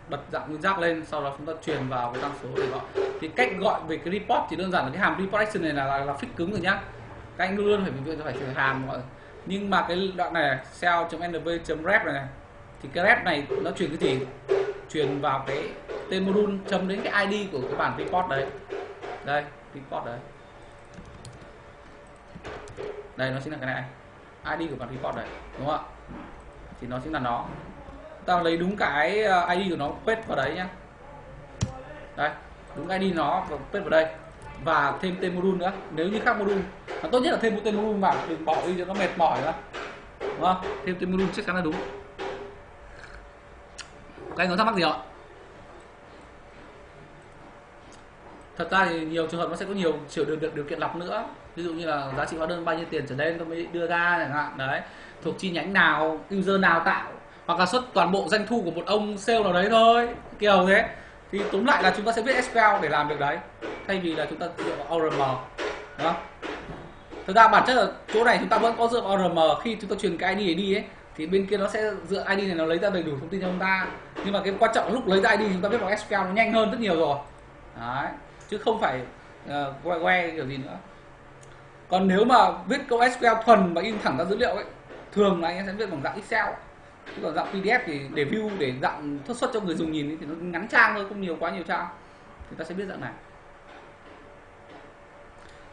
bật dạng nguyên giác lên sau đó chúng ta truyền vào cái tăng số để gọi. Thì cách gọi về cái report thì đơn giản là cái hàm report action này là là, là fix cứng rồi nhá. Các anh luôn phải phải phải phải hàm gọi nhưng mà cái đoạn này cell.nv.ref này, này thì cái ref này nó truyền cái gì? Truyền vào cái tên module chấm đến cái id của cái bản report đấy. Đây report đấy. Đây nó chính là cái này. Id của bản report đấy đúng không ạ? Thì nó chính là nó ta lấy đúng cái ờ, id của nó paste vào đấy nhá. Đấy, đúng id nó và paste vào đây. Và thêm tên module nữa. Nếu như khác module mà tốt nhất là thêm một tên module vào đừng bỏ đi cho nó mệt mỏi nữa. Đúng không? Thêm tên module chắc chắn là đúng. Các anh có thắc mắc gì ạ? Thật ra thì nhiều trường hợp nó sẽ có nhiều chiều được, điều, điều kiện lọc nữa. Ví dụ như là giá trị hóa đơn bao nhiêu tiền trở lên tôi mới đưa ra chẳng hạn. Đấy. Thuộc chi nhánh nào user nào tạo hoặc là xuất toàn bộ doanh thu của một ông sale nào đấy thôi. Kiểu thế. Thì tóm lại là chúng ta sẽ viết SQL để làm được đấy. Thay vì là chúng ta dựa vào ORM đó thực ra bản chất là chỗ này chúng ta vẫn có dựa vào ORM khi chúng ta truyền cái ID đi ấy thì bên kia nó sẽ dựa ID này nó lấy ra đầy đủ thông tin cho chúng ta. Nhưng mà cái quan trọng lúc lấy ra ID chúng ta viết vào SQL nó nhanh hơn rất nhiều rồi. Đấy. Chứ không phải uh, que que kiểu gì nữa. Còn nếu mà viết câu SQL thuần và in thẳng ra dữ liệu ấy thường là anh em sẽ viết bằng dạng Excel chứ còn dạng PDF thì để view, để dạng xuất xuất cho người dùng nhìn thì nó ngắn trang thôi, không nhiều, quá nhiều trang. Thì ta sẽ biết dạng này.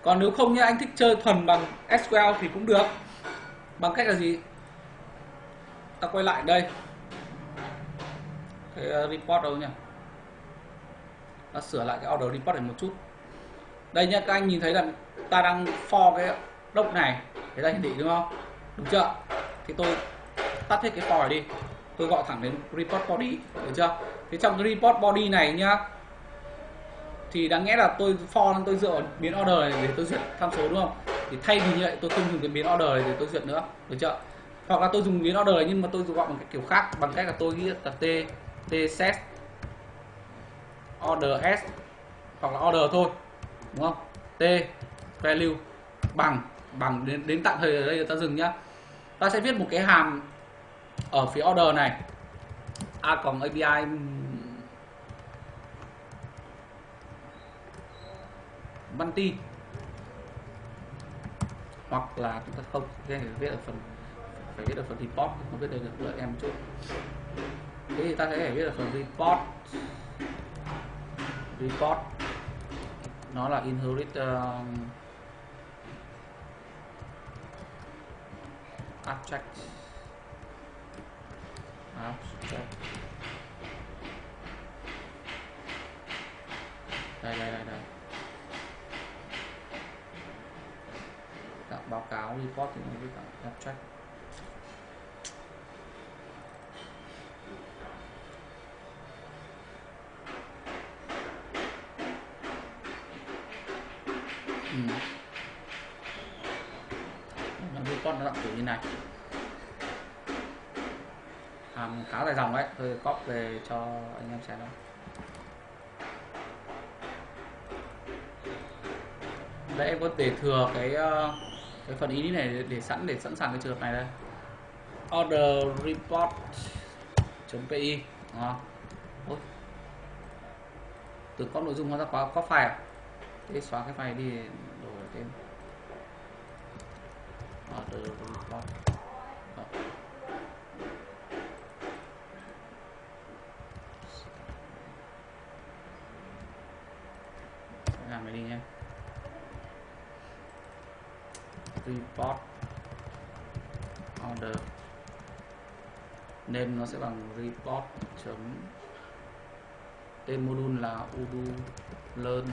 Còn nếu không như anh thích chơi thuần bằng SQL thì cũng được. Bằng cách là gì? Ta quay lại đây. Cái ờ, report đâu nhỉ? Ta sửa lại cái order report này một chút. Đây nhá, các anh nhìn thấy là ta đang for cái đốc này để ta hiển thị, đúng không? Đúng chưa? Thì tôi tắt hết cái for đi. Tôi gọi thẳng đến report body, được chưa? Thế trong cái report body này nhá, thì đáng nghĩa là tôi for tôi dựa biến order này để tôi duyệt tham số, đúng không? Thì thay vì như vậy, tôi không dùng cái biến order này để tôi duyệt nữa, được chưa? Hoặc là tôi dùng biến order này nhưng mà tôi gọi bằng cái kiểu khác, bằng cách là tôi ghi là t t set, order s, hoặc là order thôi, đúng không? T, value, bằng bằng đến đến tạm thời ở đây ta dừng nhá. Ta sẽ viết một cái hàm ở phía order này. À, A còn api multi hoặc là chúng ta không phải viết ở phần phải viết ở phần report không biết đây được đợi em chút. Thế thì ta sẽ viết ở phần report. Report. Nó là inherit uh, abstract đây. đây đây đây đây Đọc báo cáo, report thì mình biết cả check. Ừ. Nó report nó đọc kiểu như này um, khá dài dòng đấy tôi copy về cho anh em xem đó. đây em có thể thừa cái ờ, cái phần ý này để, để sẵn để sẵn sàng cái trường hợp này đây order report pi à. Ôi. từ có nội dung nó ra quá có file à? thế xóa cái file đi đổi tên order report Đó. làm này đi nhé report order. Nên nó sẽ bằng report chấm. Tên module là udu learn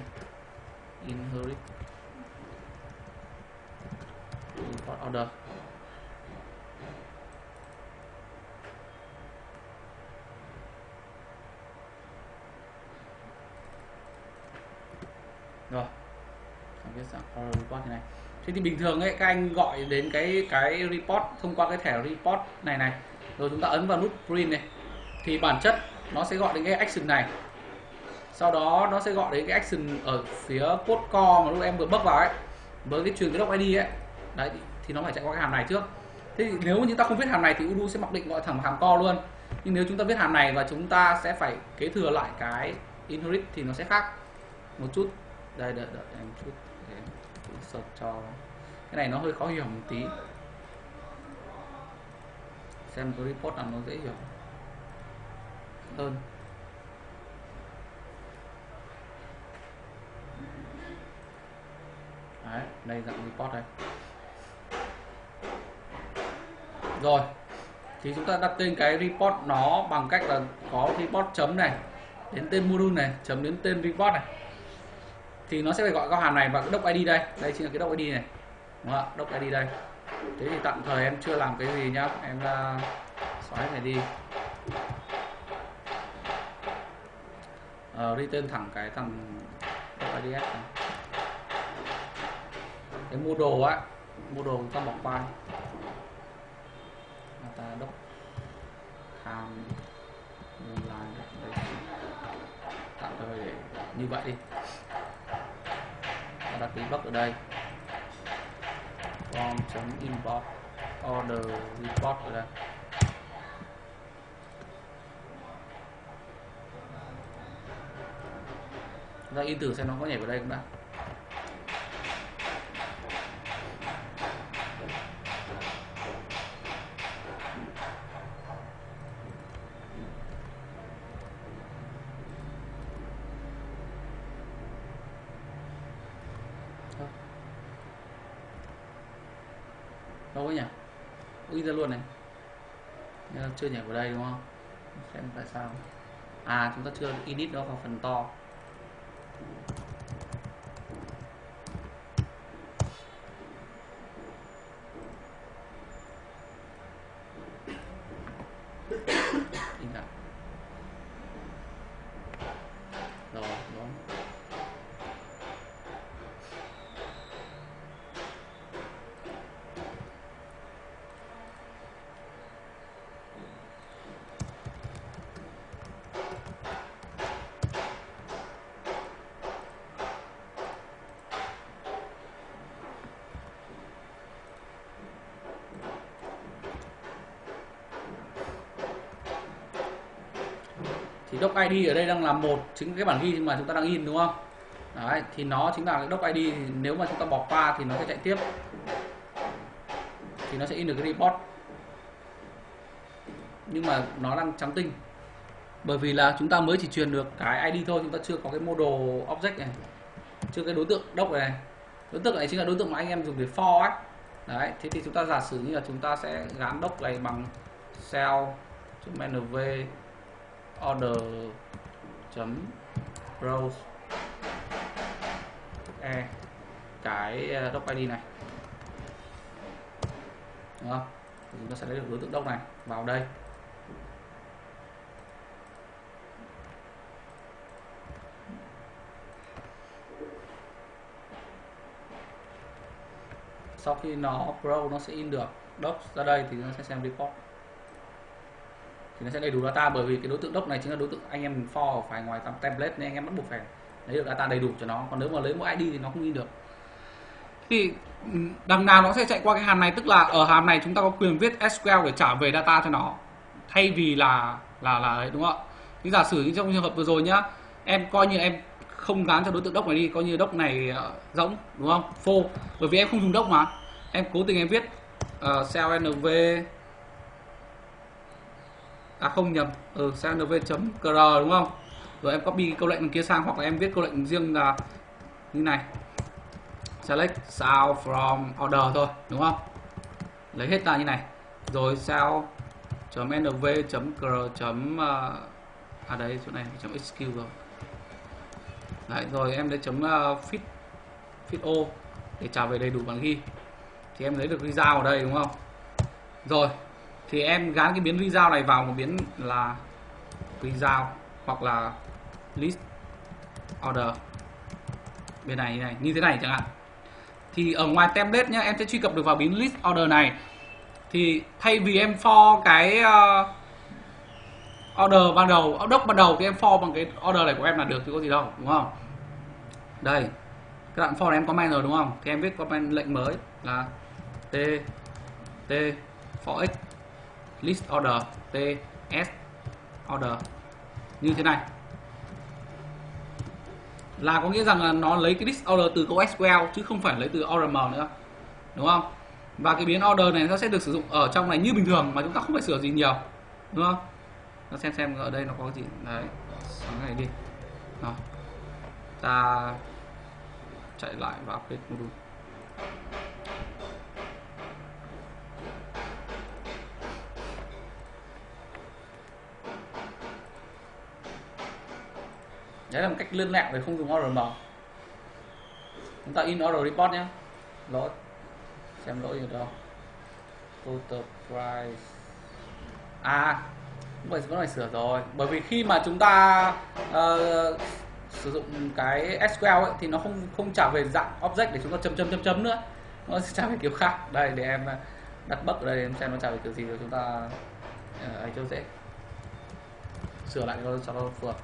inherit report order. Rồi không biết sao report này thế thì bình thường ấy, các anh gọi đến cái cái report, thông qua cái thẻ report này này, rồi chúng ta ấn vào nút print này, thì bản chất nó sẽ gọi đến cái action này. Sau đó nó sẽ gọi đến cái action ở phía code core mà lúc em vừa bước vào ấy, với cái truyền cái doc id ấy. Đấy, thì nó phải chạy qua cái hàm này trước. Thế thì nếu như ta không viết hàm này thì udo sẽ mặc định gọi thẳng hàm core luôn. Nhưng nếu chúng ta viết hàm này và chúng ta sẽ phải kế thừa lại cái inherit thì nó sẽ khác. Một chút. Đây đợi đợi em chút search cho. Cái này nó hơi khó hiểu một tí. Xem cái report nào nó dễ hiểu. Hơn. Đấy, đây dạng report đây. Rồi thì chúng ta đặt tên cái report nó bằng cách là có report chấm này đến tên module này chấm đến tên report này thì nó sẽ phải gọi các hàm này và cái doc id đây. Đây chính là cái doc id này. Đúng không ạ? Doc id đây. Thế thì tạm thời em chưa làm cái gì nhá. Em uh, xóa cái này đi. Uh, return thẳng cái thằng doc ids này. Cái mua đồ á mua đồ chúng ta bỏ qua Người ta đốc tham online. Tạm thời để như vậy đi ta ký block ở đây. Form chấm import order report ở đây. Ra in thử xem nó có nhảy vào đây không đã đâu ấy nhỉ in ra luôn này Nhưng mà chưa nhảy vào đây, đúng không? Xem tại sao. À chúng ta chưa edit nó vào phần to. Doc ID ở đây đang là một chính cái bản ghi mà chúng ta đang in, đúng không? Đấy, thì nó chính là cái doc ID nếu mà chúng ta bỏ qua thì nó sẽ chạy tiếp. Thì nó sẽ in được cái report. Nhưng mà nó đang trắng tinh. Bởi vì là chúng ta mới chỉ truyền được cái ID thôi, chúng ta chưa có cái model object này. Chưa cái đối tượng doc này. Đối tượng này chính là đối tượng mà anh em dùng để for ấy. Đấy, thế thì chúng ta giả sử như là chúng ta sẽ gắn doc này bằng cell nv order chấm browse e cái e, doc id này. Đúng không? Chúng ta sẽ lấy được đối tượng doc này vào đây. Sau khi nó pro, nó sẽ in được doc ra đây thì nó sẽ xem report thì nó sẽ đầy đủ data bởi vì cái đối tượng doc này chính là đối tượng anh em for phải ngoài tầm template nên anh em bắt buộc phải lấy được data đầy đủ cho nó. Còn nếu mà lấy mỗi ID thì nó không in được. Thì ừ, đằng nào nó sẽ chạy qua cái hàm này? Tức là ở hàm này chúng ta có quyền viết SQL để trả về data cho nó. Thay vì là là là đấy đúng không ạ? Thì giả sử như trong trường hợp vừa rồi nhá em coi như em không gán cho đối tượng đốc này đi coi như đốc này uh, rỗng đúng không? Phô. Bởi vì em không dùng đốc mà. Em cố tình em viết uh, cell nv à không nhầm. Ừ cell nv chấm cr đúng không? Rồi em copy câu lệnh kia sang hoặc là em viết câu lệnh riêng là như này. Select sao from order thôi đúng không? Lấy hết ra như này. Rồi sao chấm nv chấm cr chấm à, à đấy chỗ này chấm xq rồi. Đấy rồi em lấy chấm uh, fit fit o để trả về đầy đủ bằng ghi. Thì em lấy được result ở đây đúng không? Rồi thì em gán cái biến result này vào một biến là result hoặc là list order. Bên này như này như thế này chẳng hạn. Thì ở ngoài template nhá em sẽ truy cập được vào biến list order này. Thì thay vì em for cái uh, order ban đầu đốc ban đầu thì em for bằng cái order này của em là được chứ có gì đâu đúng không? Đây các bạn for này em comment rồi đúng không? Thì em viết comment lệnh mới là t t for x list order ts order. Như thế này. Là có nghĩa rằng là nó lấy cái list order từ câu SQL chứ không phải lấy từ ORM nữa. Đúng không? Và cái biến order này nó sẽ được sử dụng ở trong này như bình thường, mà chúng ta không phải sửa gì nhiều. Đúng không? Nó xem xem ở đây nó có gì. Đấy, sáng này đi. Đó. ta chạy lại vào update module. Đấy là một cách lươn lạc để không dùng ORM chúng ta in order report nhé. Lỗi. Xem lỗi gì đâu. Total price. À vậy vẫn phải sửa rồi. Bởi vì khi mà chúng ta uh, sử dụng cái SQL ấy, thì nó không không trả về dạng object để chúng ta chấm chấm chấm chấm nữa. Nó sẽ trả về kiểu khác. Đây để em ờ, đặt bug ở đây em xem nó trả về kiểu gì rồi chúng ta uh, ấy cho dễ. Sửa lại cho nó phù hợp.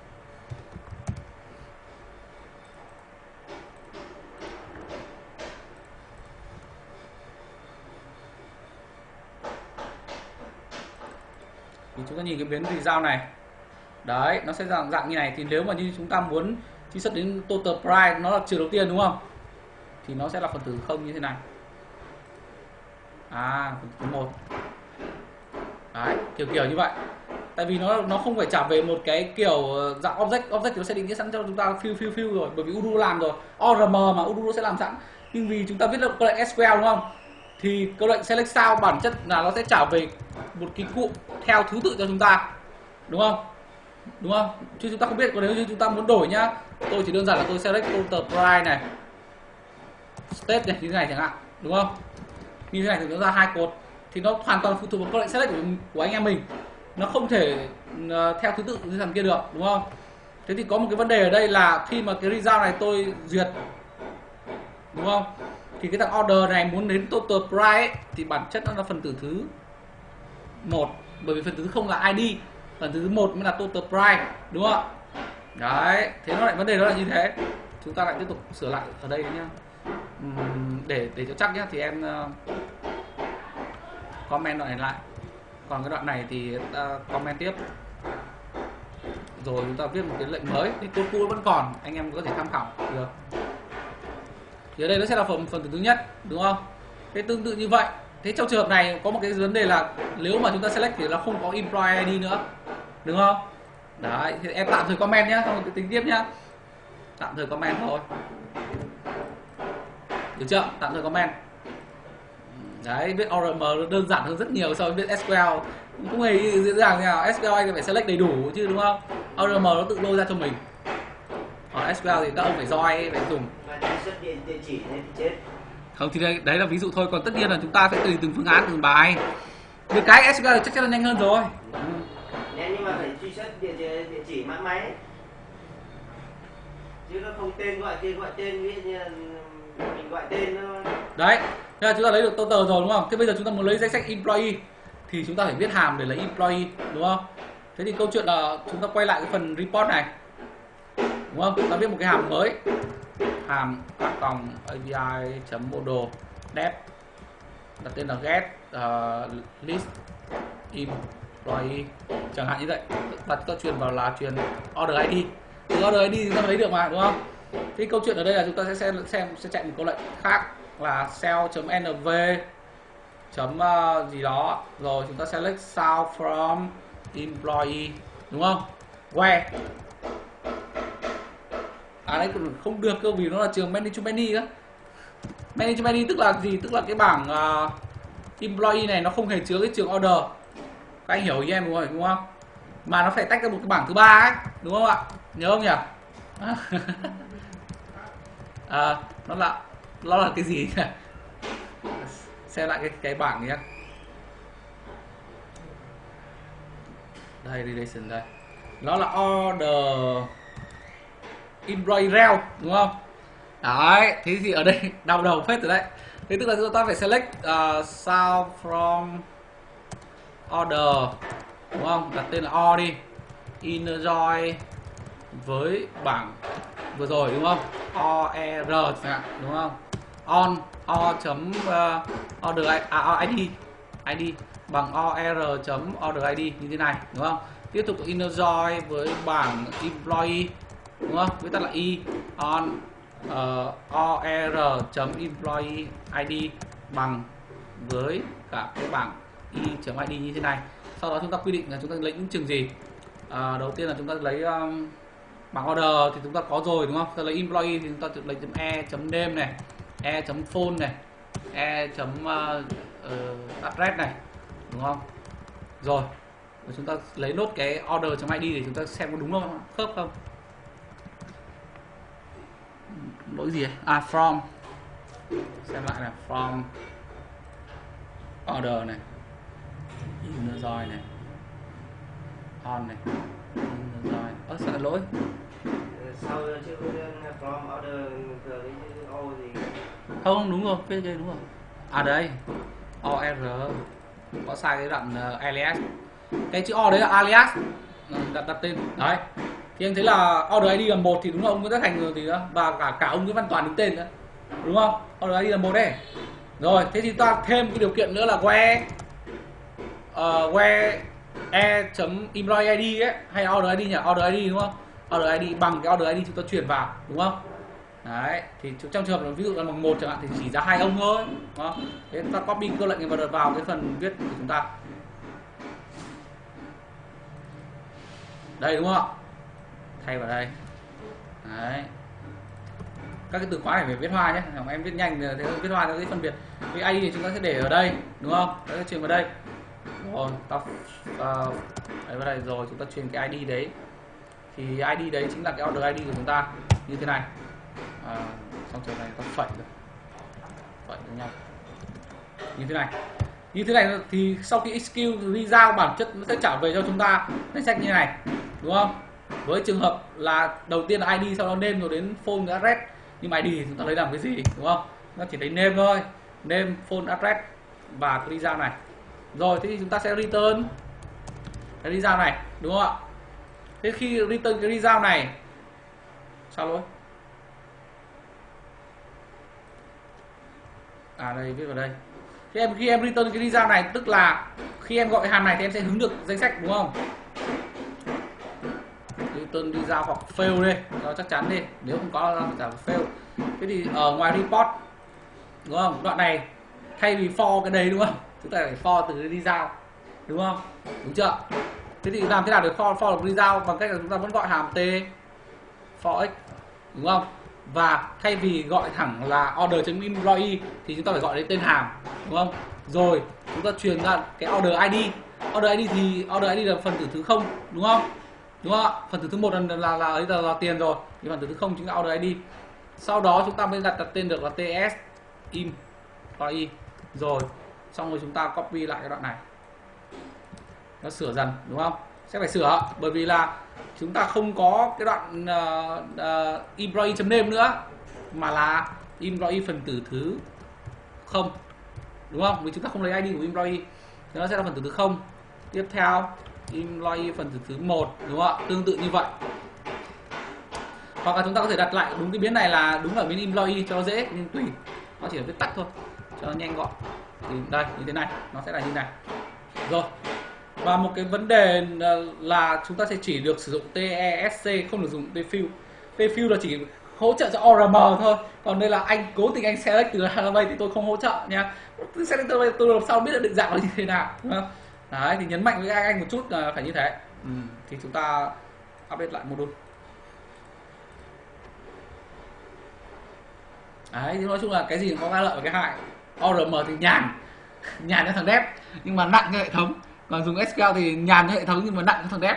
Thì chúng ta nhìn cái biến result này. Đấy, nó sẽ dạng dạng như này. Thì nếu mà như chúng ta muốn truy xuất đến total price, nó là trừ đầu tiên, đúng không? Thì nó sẽ là phần tử không như thế này. À phần tử một. Đấy, kiểu kiểu như vậy. Tại vì nó nó không phải trả về một cái kiểu ờ, dạng object. Object thì nó sẽ định nghĩa sẵn cho chúng ta fill fill fill rồi, bởi vì udo làm rồi. Orm mà udo sẽ làm sẵn. Nhưng vì chúng ta viết được câu lệnh sql đúng không? Thì câu lệnh select sao bản chất là nó sẽ trả về một cái cụm theo thứ tự cho chúng ta đúng không? Đúng không? Chứ chúng ta không biết còn nếu như chúng ta muốn đổi nhá tôi chỉ đơn giản là tôi select total price này state này như thế này chẳng hạn đúng không? Như thế này thì nó ra hai cột thì nó hoàn toàn phụ thuộc vào câu lệnh select của, của anh em mình. Nó không thể uh, theo thứ tự như thằng kia được đúng không? Thế thì có một cái vấn đề ở đây là khi mà cái result này tôi duyệt đúng không? Thì cái thằng order này muốn đến total price ấy, thì bản chất nó là phần tử thứ một bởi vì phần thứ không là id phần thứ một mới là total price đúng không đấy thế nó lại vấn đề đó là như thế. Chúng ta lại tiếp tục sửa lại ở đây nhá. Uhm, để để cho chắc nhá thì em uh, comment đoạn này lại. Còn cái đoạn này thì ta comment tiếp. Rồi chúng ta viết một cái lệnh mới thì code cũ vẫn còn anh em có thể tham khảo. Được. Thì ở đây nó sẽ là phần phần thứ nhất đúng không? Cái tương tự như vậy thế trong trường hợp này có một cái vấn đề là nếu mà chúng ta select thì nó không có employee ID nữa, đúng không? Đấy, thì em tạm thời comment nhá, xong tính tiếp nhá. Tạm thời comment thôi. Được chưa? Tạm thời comment. Đấy viết ORM đơn giản hơn rất nhiều so với viết SQL cũng hề dễ dàng nào SQL anh phải select đầy đủ chứ, đúng không? ORM nó tự lôi ra cho mình. Còn SQL thì các ông phải roi phải dùng. Địa chỉ nên chết không thì đây đấy là ví dụ thôi. Còn tất nhiên là chúng ta sẽ tùy từng phương án từng bài. Được cái SQL chắc chắn là nhanh hơn rồi. Nhanh nhưng mà phải truy xuất địa, địa, địa chỉ mã máy. Chứ nó không tên gọi tên gọi tên ví dụ như mình gọi tên nó đấy thế là chúng ta lấy được total rồi đúng không? Thế bây giờ chúng ta muốn lấy danh sách employee thì chúng ta phải viết hàm để lấy employee đúng không? Thế thì câu chuyện là chúng ta quay lại cái phần report này đúng không? Ta viết một cái hàm mới hàm a còng api chấm model dev đặt tên là get uh, list employee chẳng hạn như vậy. Và chúng ta truyền vào là truyền order id từ order id chúng ta lấy được mà đúng không? Thì câu chuyện ở đây là chúng ta sẽ xem xem sẽ chạy một câu lệnh khác là cell.nv chấm uh, gì đó. Rồi chúng ta select sound from employee đúng không? Where? À đấy không được cơ vì nó là trường many to many á, many to many tức là gì? Tức là cái bảng uh, employee này nó không hề chứa cái trường order. Các anh hiểu ý em đúng không đúng không? Mà nó phải tách ra một cái bảng thứ ba ấy đúng không ạ? Nhớ không nhỉ? À, nó là nó là cái gì nhỉ? Xem lại cái cái bảng nhé. Đây relation đây. Nó là order employee rel đúng không? Đấy thế thì ở đây đau đầu phết rồi đấy. Thế tức là chúng ta phải select à, uh, sound from order đúng không? Đặt tên là o đi. Enjoy join với bảng vừa rồi đúng không? O e r đúng không? On o chấm uh, order à, id id bằng o e r chấm order id như thế này đúng không? Tiếp tục inner join với bảng employee đúng không? Viết tắt là y on ờ, uh, or e, chấm employee id bằng với cả cái bảng y chấm id như thế này. Sau đó chúng ta quy định là chúng ta lấy những trường gì? À, đầu tiên là chúng ta lấy um, bảng order thì chúng ta có rồi đúng không? Ta lấy employee thì chúng ta lấy chấm e chấm name này e chấm phone này e chấm uh, uh, address này đúng không? Rồi và chúng ta lấy nốt cái order chấm id để chúng ta xem có đúng không? Khớp không? Lỗi gì ấy? à from. Xem lại này from order này join này on này inner join ơ lại lỗi. Sau chứ from order giờ đi o gì? Không đúng rồi cái đây đúng rồi. À đây or có sai cái đoạn uh, alias. Cái chữ o đấy là alias. Ờ, đặt đặt tên. Đấy thì anh thấy là order ID là một thì đúng là ông Nguyễn Tất Thành rồi thì đó. Và cả cả ông Nguyễn Văn Toàn đứng tên nữa. Đúng không? Order ID là một đấy. Rồi thế thì ta thêm cái điều kiện nữa là where ờ, uh, where e chấm employee ID ấy hay order ID nhỉ? Order ID đúng không? Order ID bằng cái order ID chúng ta chuyển vào đúng không? Đấy thì trong trường hợp là ví dụ là bằng một chẳng hạn thì chỉ ra hai ông thôi đúng không? Thế ta copy câu lệnh này vào vào cái phần viết của chúng ta. Đây đúng không? ạ thay vào đây. Đấy. Các cái từ khóa này phải viết hoa nhé. Hoặc em viết nhanh thì thế viết hoa nó dễ phân biệt. Cái ID thì chúng ta sẽ để ở đây đúng không? Ta sẽ truyền vào đây. Rồi ta uh, ờ, đấy vào đây rồi chúng ta truyền cái ID đấy. Thì ID đấy chính là cái order ID của chúng ta. Như thế này. À, xong trường này ta phẩy rồi. Phẩy với nhau. Như thế này. Như thế này thì sau khi execute đi bản chất nó sẽ trả về cho chúng ta. Danh sách như này đúng không? Với trường hợp là đầu tiên là ID sau đó name rồi đến phone address. Nhưng mà ID thì chúng ta lấy làm cái gì, đúng không? Nó chỉ lấy name thôi. Name phone address và cái đi giao này. Rồi, thế thì chúng ta sẽ return. Cái đi giao này, đúng không ạ? Thế khi return cái đi giao này, sao lỗi? À đây, viết vào đây. Khi em khi em return cái đi giao này, tức là khi em gọi hàm này thì em sẽ hứng được danh sách, đúng không? Newton đi giao hoặc fail đi nó chắc chắn đi, nếu không có nó cả fail. Thế thì ở ngoài report, đúng không? Đoạn này, thay vì for cái đấy, đúng không? Chúng ta phải for từ đi giao, đúng không? Đúng chưa? Thế thì làm thế nào để for for được đi giao? Bằng cách là chúng ta vẫn gọi hàm t, for x, đúng không? Và thay vì gọi thẳng là order employee thì chúng ta phải gọi đến tên hàm, đúng không? Rồi, chúng ta truyền ra cái order id order id thì order id là phần tử thứ không, đúng không? Đúng không ạ? Phần tử thứ một là là là ấy là, là tiền rồi. Thì phần tử thứ không chính là order id sau đó chúng ta mới đặt đặt tên được là ts im y rồi xong rồi chúng ta copy lại cái đoạn này. Nó sửa dần đúng không? Sẽ phải sửa bởi vì là chúng ta không có cái đoạn uh, uh, employee chấm name nữa mà là employee phần tử thứ không. Đúng không? Vì chúng ta không lấy ID của employee thì nó sẽ là phần tử thứ không. Tiếp theo employee phần tử thứ một, đúng không ạ? Tương tự như vậy. Hoặc là chúng ta có thể đặt lại đúng cái biến này là đúng ở biến employee cho dễ, nhưng tùy. Nó chỉ là viết tắt thôi, cho nó nhanh gọn. Thì đây, như thế này, nó sẽ là như này. Rồi. Và một cái vấn đề ờ, là chúng ta sẽ chỉ được sử dụng TESC không được dùng tfill tfill là chỉ hỗ trợ cho ORM thôi. Còn đây là anh, cố tình anh select từ database thì tôi không hỗ trợ nha. Select từ tôi làm sao biết được định dạng là như thế nào đấy thì nhấn mạnh với anh anh một chút là phải như thế. Ừ. thì chúng ta update lại module. Đấy thì nói chung là cái gì có cái lợi và cái hại. ORM thì nhàn. Nhàn cho thằng dev nhưng mà nặng cho hệ thống. Còn dùng SQL thì nhàn cho hệ thống nhưng mà nặng cho thằng dev.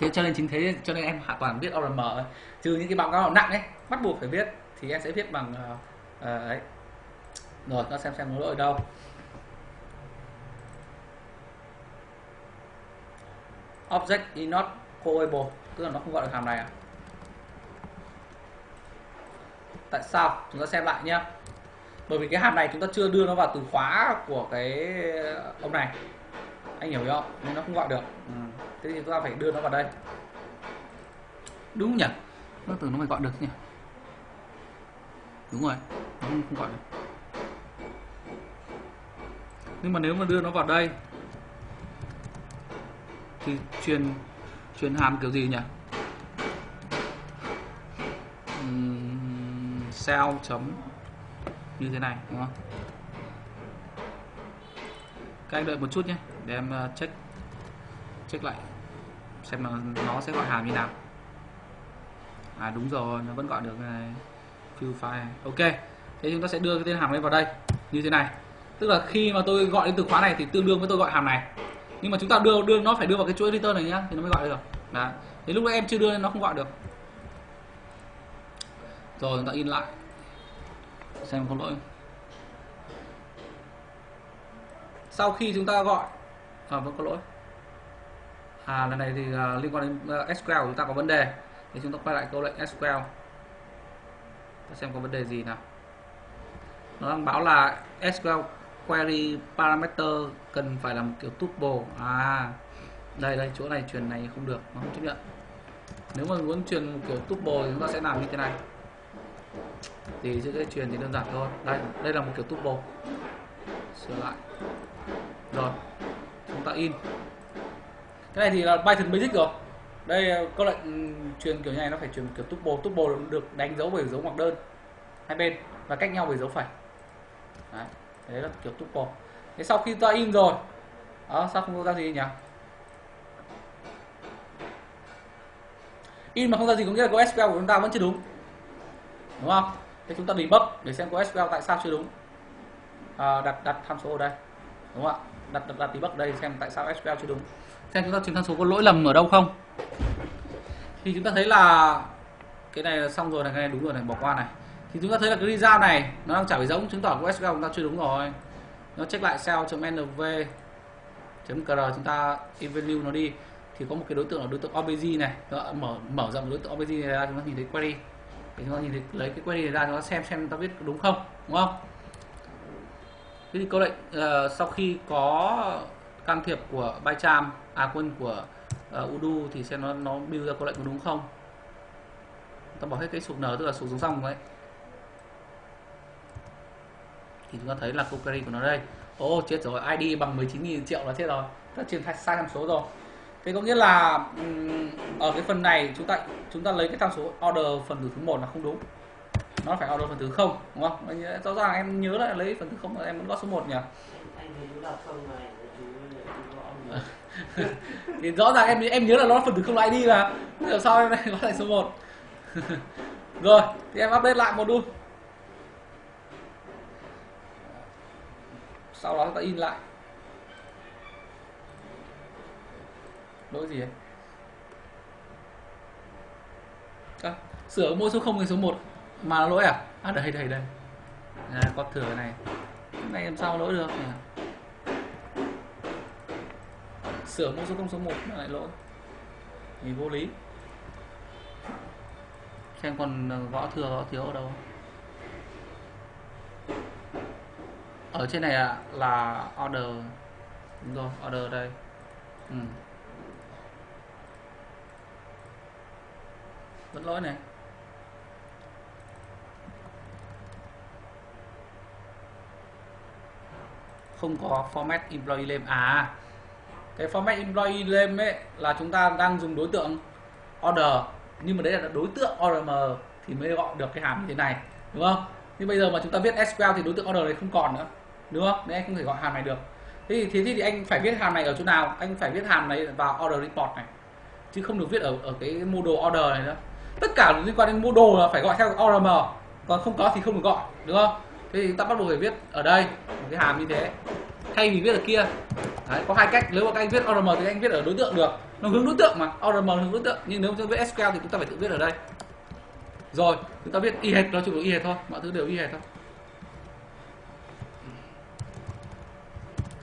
Thế cho nên chính thế cho nên em hoàn toàn biết ORM trừ những cái báo cáo nặng ấy bắt buộc phải viết thì em sẽ viết bằng uh, uh, ấy. Rồi nó xem xem nó lỗi ở đâu object is not callable tức là nó không gọi được hàm này à? Tại sao? Chúng ta xem lại nhé bởi vì cái hàm này chúng ta chưa đưa nó vào từ khóa của cái ờ, ông này. Anh hiểu không nên nó không gọi được. Ừ. thế thì chúng ta phải đưa nó vào đây. Đúng nhỉ? Nó tưởng nó phải gọi được nhỉ? Đúng rồi nó không, không gọi được. Nhưng mà nếu mà đưa nó vào đây thì truyền truyền hàm kiểu gì nhỉ? Uhm, sao chấm như thế này đúng không? Các anh đợi một chút nhé để em ờ, check check lại xem là nó sẽ gọi hàm như nào. À đúng rồi nó vẫn gọi được này fill file. Ok thế chúng ta sẽ đưa cái tên hàm lên vào đây như thế này. Tức là khi mà tôi gọi đến từ khóa này thì tương đương với tôi gọi hàm này nhưng mà chúng ta đưa đưa nó phải đưa vào cái chuỗi return này nhá thì nó mới gọi được. Đấy. thì lúc đấy em chưa đưa nên nó không gọi được. Rồi chúng ta in lại. Xem có lỗi sau khi chúng ta gọi à vẫn có lỗi. À lần này thì uh, liên quan đến à, uh, SQL của chúng ta có vấn đề. Thì chúng ta quay lại câu lệnh SQL ta xem có vấn đề gì nào. Nó đang báo là SQL query parameter cần phải là một kiểu tuple. À đây đây, chỗ này truyền này không được, nó không chấp nhận. Nếu mà muốn truyền một kiểu tuple thì chúng ta sẽ làm như thế này. Thì chữ cái truyền thì đơn giản thôi. Đây đây là một kiểu tuple. Sửa lại. Rồi, chúng ta in. Cái này thì là Python basic rồi. Đây câu lệnh truyền kiểu này, nó phải truyền kiểu tuple. Tuple được đánh dấu bởi dấu ngoặc đơn. Hai bên. Và cách nhau bởi dấu phẩy đấy đấy là kiểu tuple thế sau khi ta in rồi đó sao không ra gì nhỉ? In mà không ra gì có nghĩa là có SQL của chúng ta vẫn chưa đúng. Đúng không? Thế chúng ta debug để xem có SQL tại sao chưa đúng. À, đặt đặt tham số ở đây. Đúng không ạ? Đặt đặt, đặt debug đây xem tại sao SQL chưa đúng. Xem chúng ta chứng tham số có lỗi lầm ở đâu không. Thì chúng ta thấy là cái này là xong rồi này cái này đúng rồi này bỏ qua này thì chúng ta thấy là cái result này nó đang trả về giống chứng tỏ của SQL chúng ta chưa đúng rồi. Nó check lại cell.nv .cr chúng ta evalue nó đi. Thì có một cái đối tượng là đối tượng obj này. Mở mở rộng đối tượng obj này ra chúng ta nhìn thấy query. Thì chúng ta nhìn thấy lấy cái query này ra chúng ta xem xem ta viết đúng không đúng không? Thế thì câu lệnh uh, sau khi có can thiệp của bycham à quân của uh, Udu thì xem nó nó build ra câu lệnh có đúng không? Ta bỏ hết cái sụp n tức là sụp xuống xong đấy thì chúng ta thấy là câu query của nó đây. Ô oh, chết rồi ID bằng 19.000 triệu là chết rồi. Ta truyền sai tham số rồi. Thế có nghĩa là ở cái phần này chúng ta chúng ta lấy cái tham số order phần tử thứ một là không đúng. Nó phải order phần thứ không đúng không? Rõ ràng em nhớ lại lấy phần thứ không là em vẫn có số 1 nhỉ? Thì rõ ràng em em nhớ là nó phần tử không là ID mà. Làm sao em lại có lại số 1 rồi thì em update lại module sau đó ta in lại. Lỗi gì ấy? À, sửa mỗi số 0 đến số 1 mà lỗi à? À đây đây đây. À, có thừa này. Cái này làm sao lỗi được nhỉ? sửa mỗi số 0 số 1 lại lỗi. Thì vô lý. Xem còn ờ, gõ thừa gõ thiếu ở đâu. Ở trên này là, là order. Đúng rồi order đây. Ừ. vẫn lỗi này. Không có format employee name à cái format employee name ấy là chúng ta đang dùng đối tượng order. Nhưng mà đấy là đối tượng ORM thì mới gọi được cái hàm như thế này đúng không? Nhưng bây giờ mà chúng ta viết SQL thì đối tượng order này không còn nữa đúng không nên anh không thể gọi hàm này được. Thế thì thế thì anh phải viết hàm này ở chỗ nào? Anh phải viết hàm này vào order report này. Chứ không được viết ở ở cái module order này nữa. Tất cả liên quan đến module là phải gọi theo ORM còn không có thì không được gọi đúng không? Thế thì ta bắt buộc phải viết ở đây một cái hàm như thế. Thay vì viết ở kia. Đấy, có hai cách. Nếu mà các anh viết ORM thì anh viết ở đối tượng được. Nó hướng đối tượng mà ORM hướng đối tượng. Nhưng nếu chúng ta viết SQL thì chúng ta phải tự viết ở đây. Rồi chúng ta viết y hệt nó chỉ có y hệt thôi. Mọi thứ đều y hệt thôi.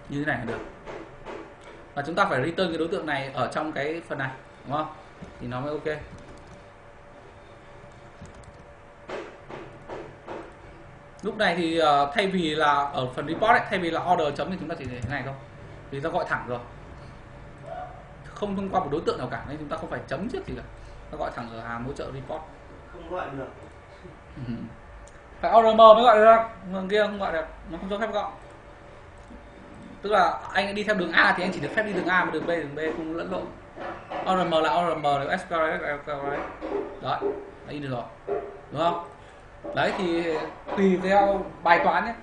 Như thế này là được. Và chúng ta phải return cái đối tượng này ở trong cái phần này đúng không? Thì nó mới ok. Lúc này thì uh, thay vì là ở phần report ấy, thay vì là order chấm thì chúng ta chỉ để thế này thôi. Vì ta gọi thẳng rồi. Không thông qua một đối tượng nào cả nên chúng ta không phải chấm trước gì cả. Ta gọi thẳng ở hàm hỗ trợ report. Không gọi được. Ừ. phải order mới gọi được. Người kia không gọi được. Nó không cho phép gọi tức là anh đi theo đường A thì anh chỉ được phép đi đường A mà đường B đường B không lẫn lộn. ORM là ORM là SQL là SQL đấy đấy đi được rồi. Đúng không? Đấy thì tùy theo bài toán nhé.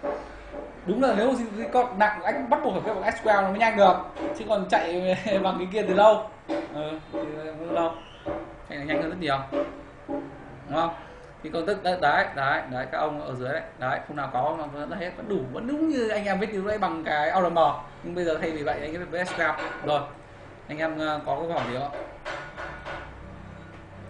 Đúng là nếu con nặng anh bắt buộc phải phép bằng SQL nó mới nhanh được. Chứ còn chạy bằng cái kia từ lâu. Ừ, từ lâu. Chạy nhanh hơn rất nhiều. Đúng không? Thì công thức, đấy đấy đấy đấy, các ông ở dưới đấy. Đấy không nào có, mà vẫn hết, vẫn đủ, vẫn đúng như anh em viết từ đấy bằng cái ORM nhưng bây giờ thay vì vậy, anh viết với SQL rồi, anh em ờ, có câu hỏi gì không?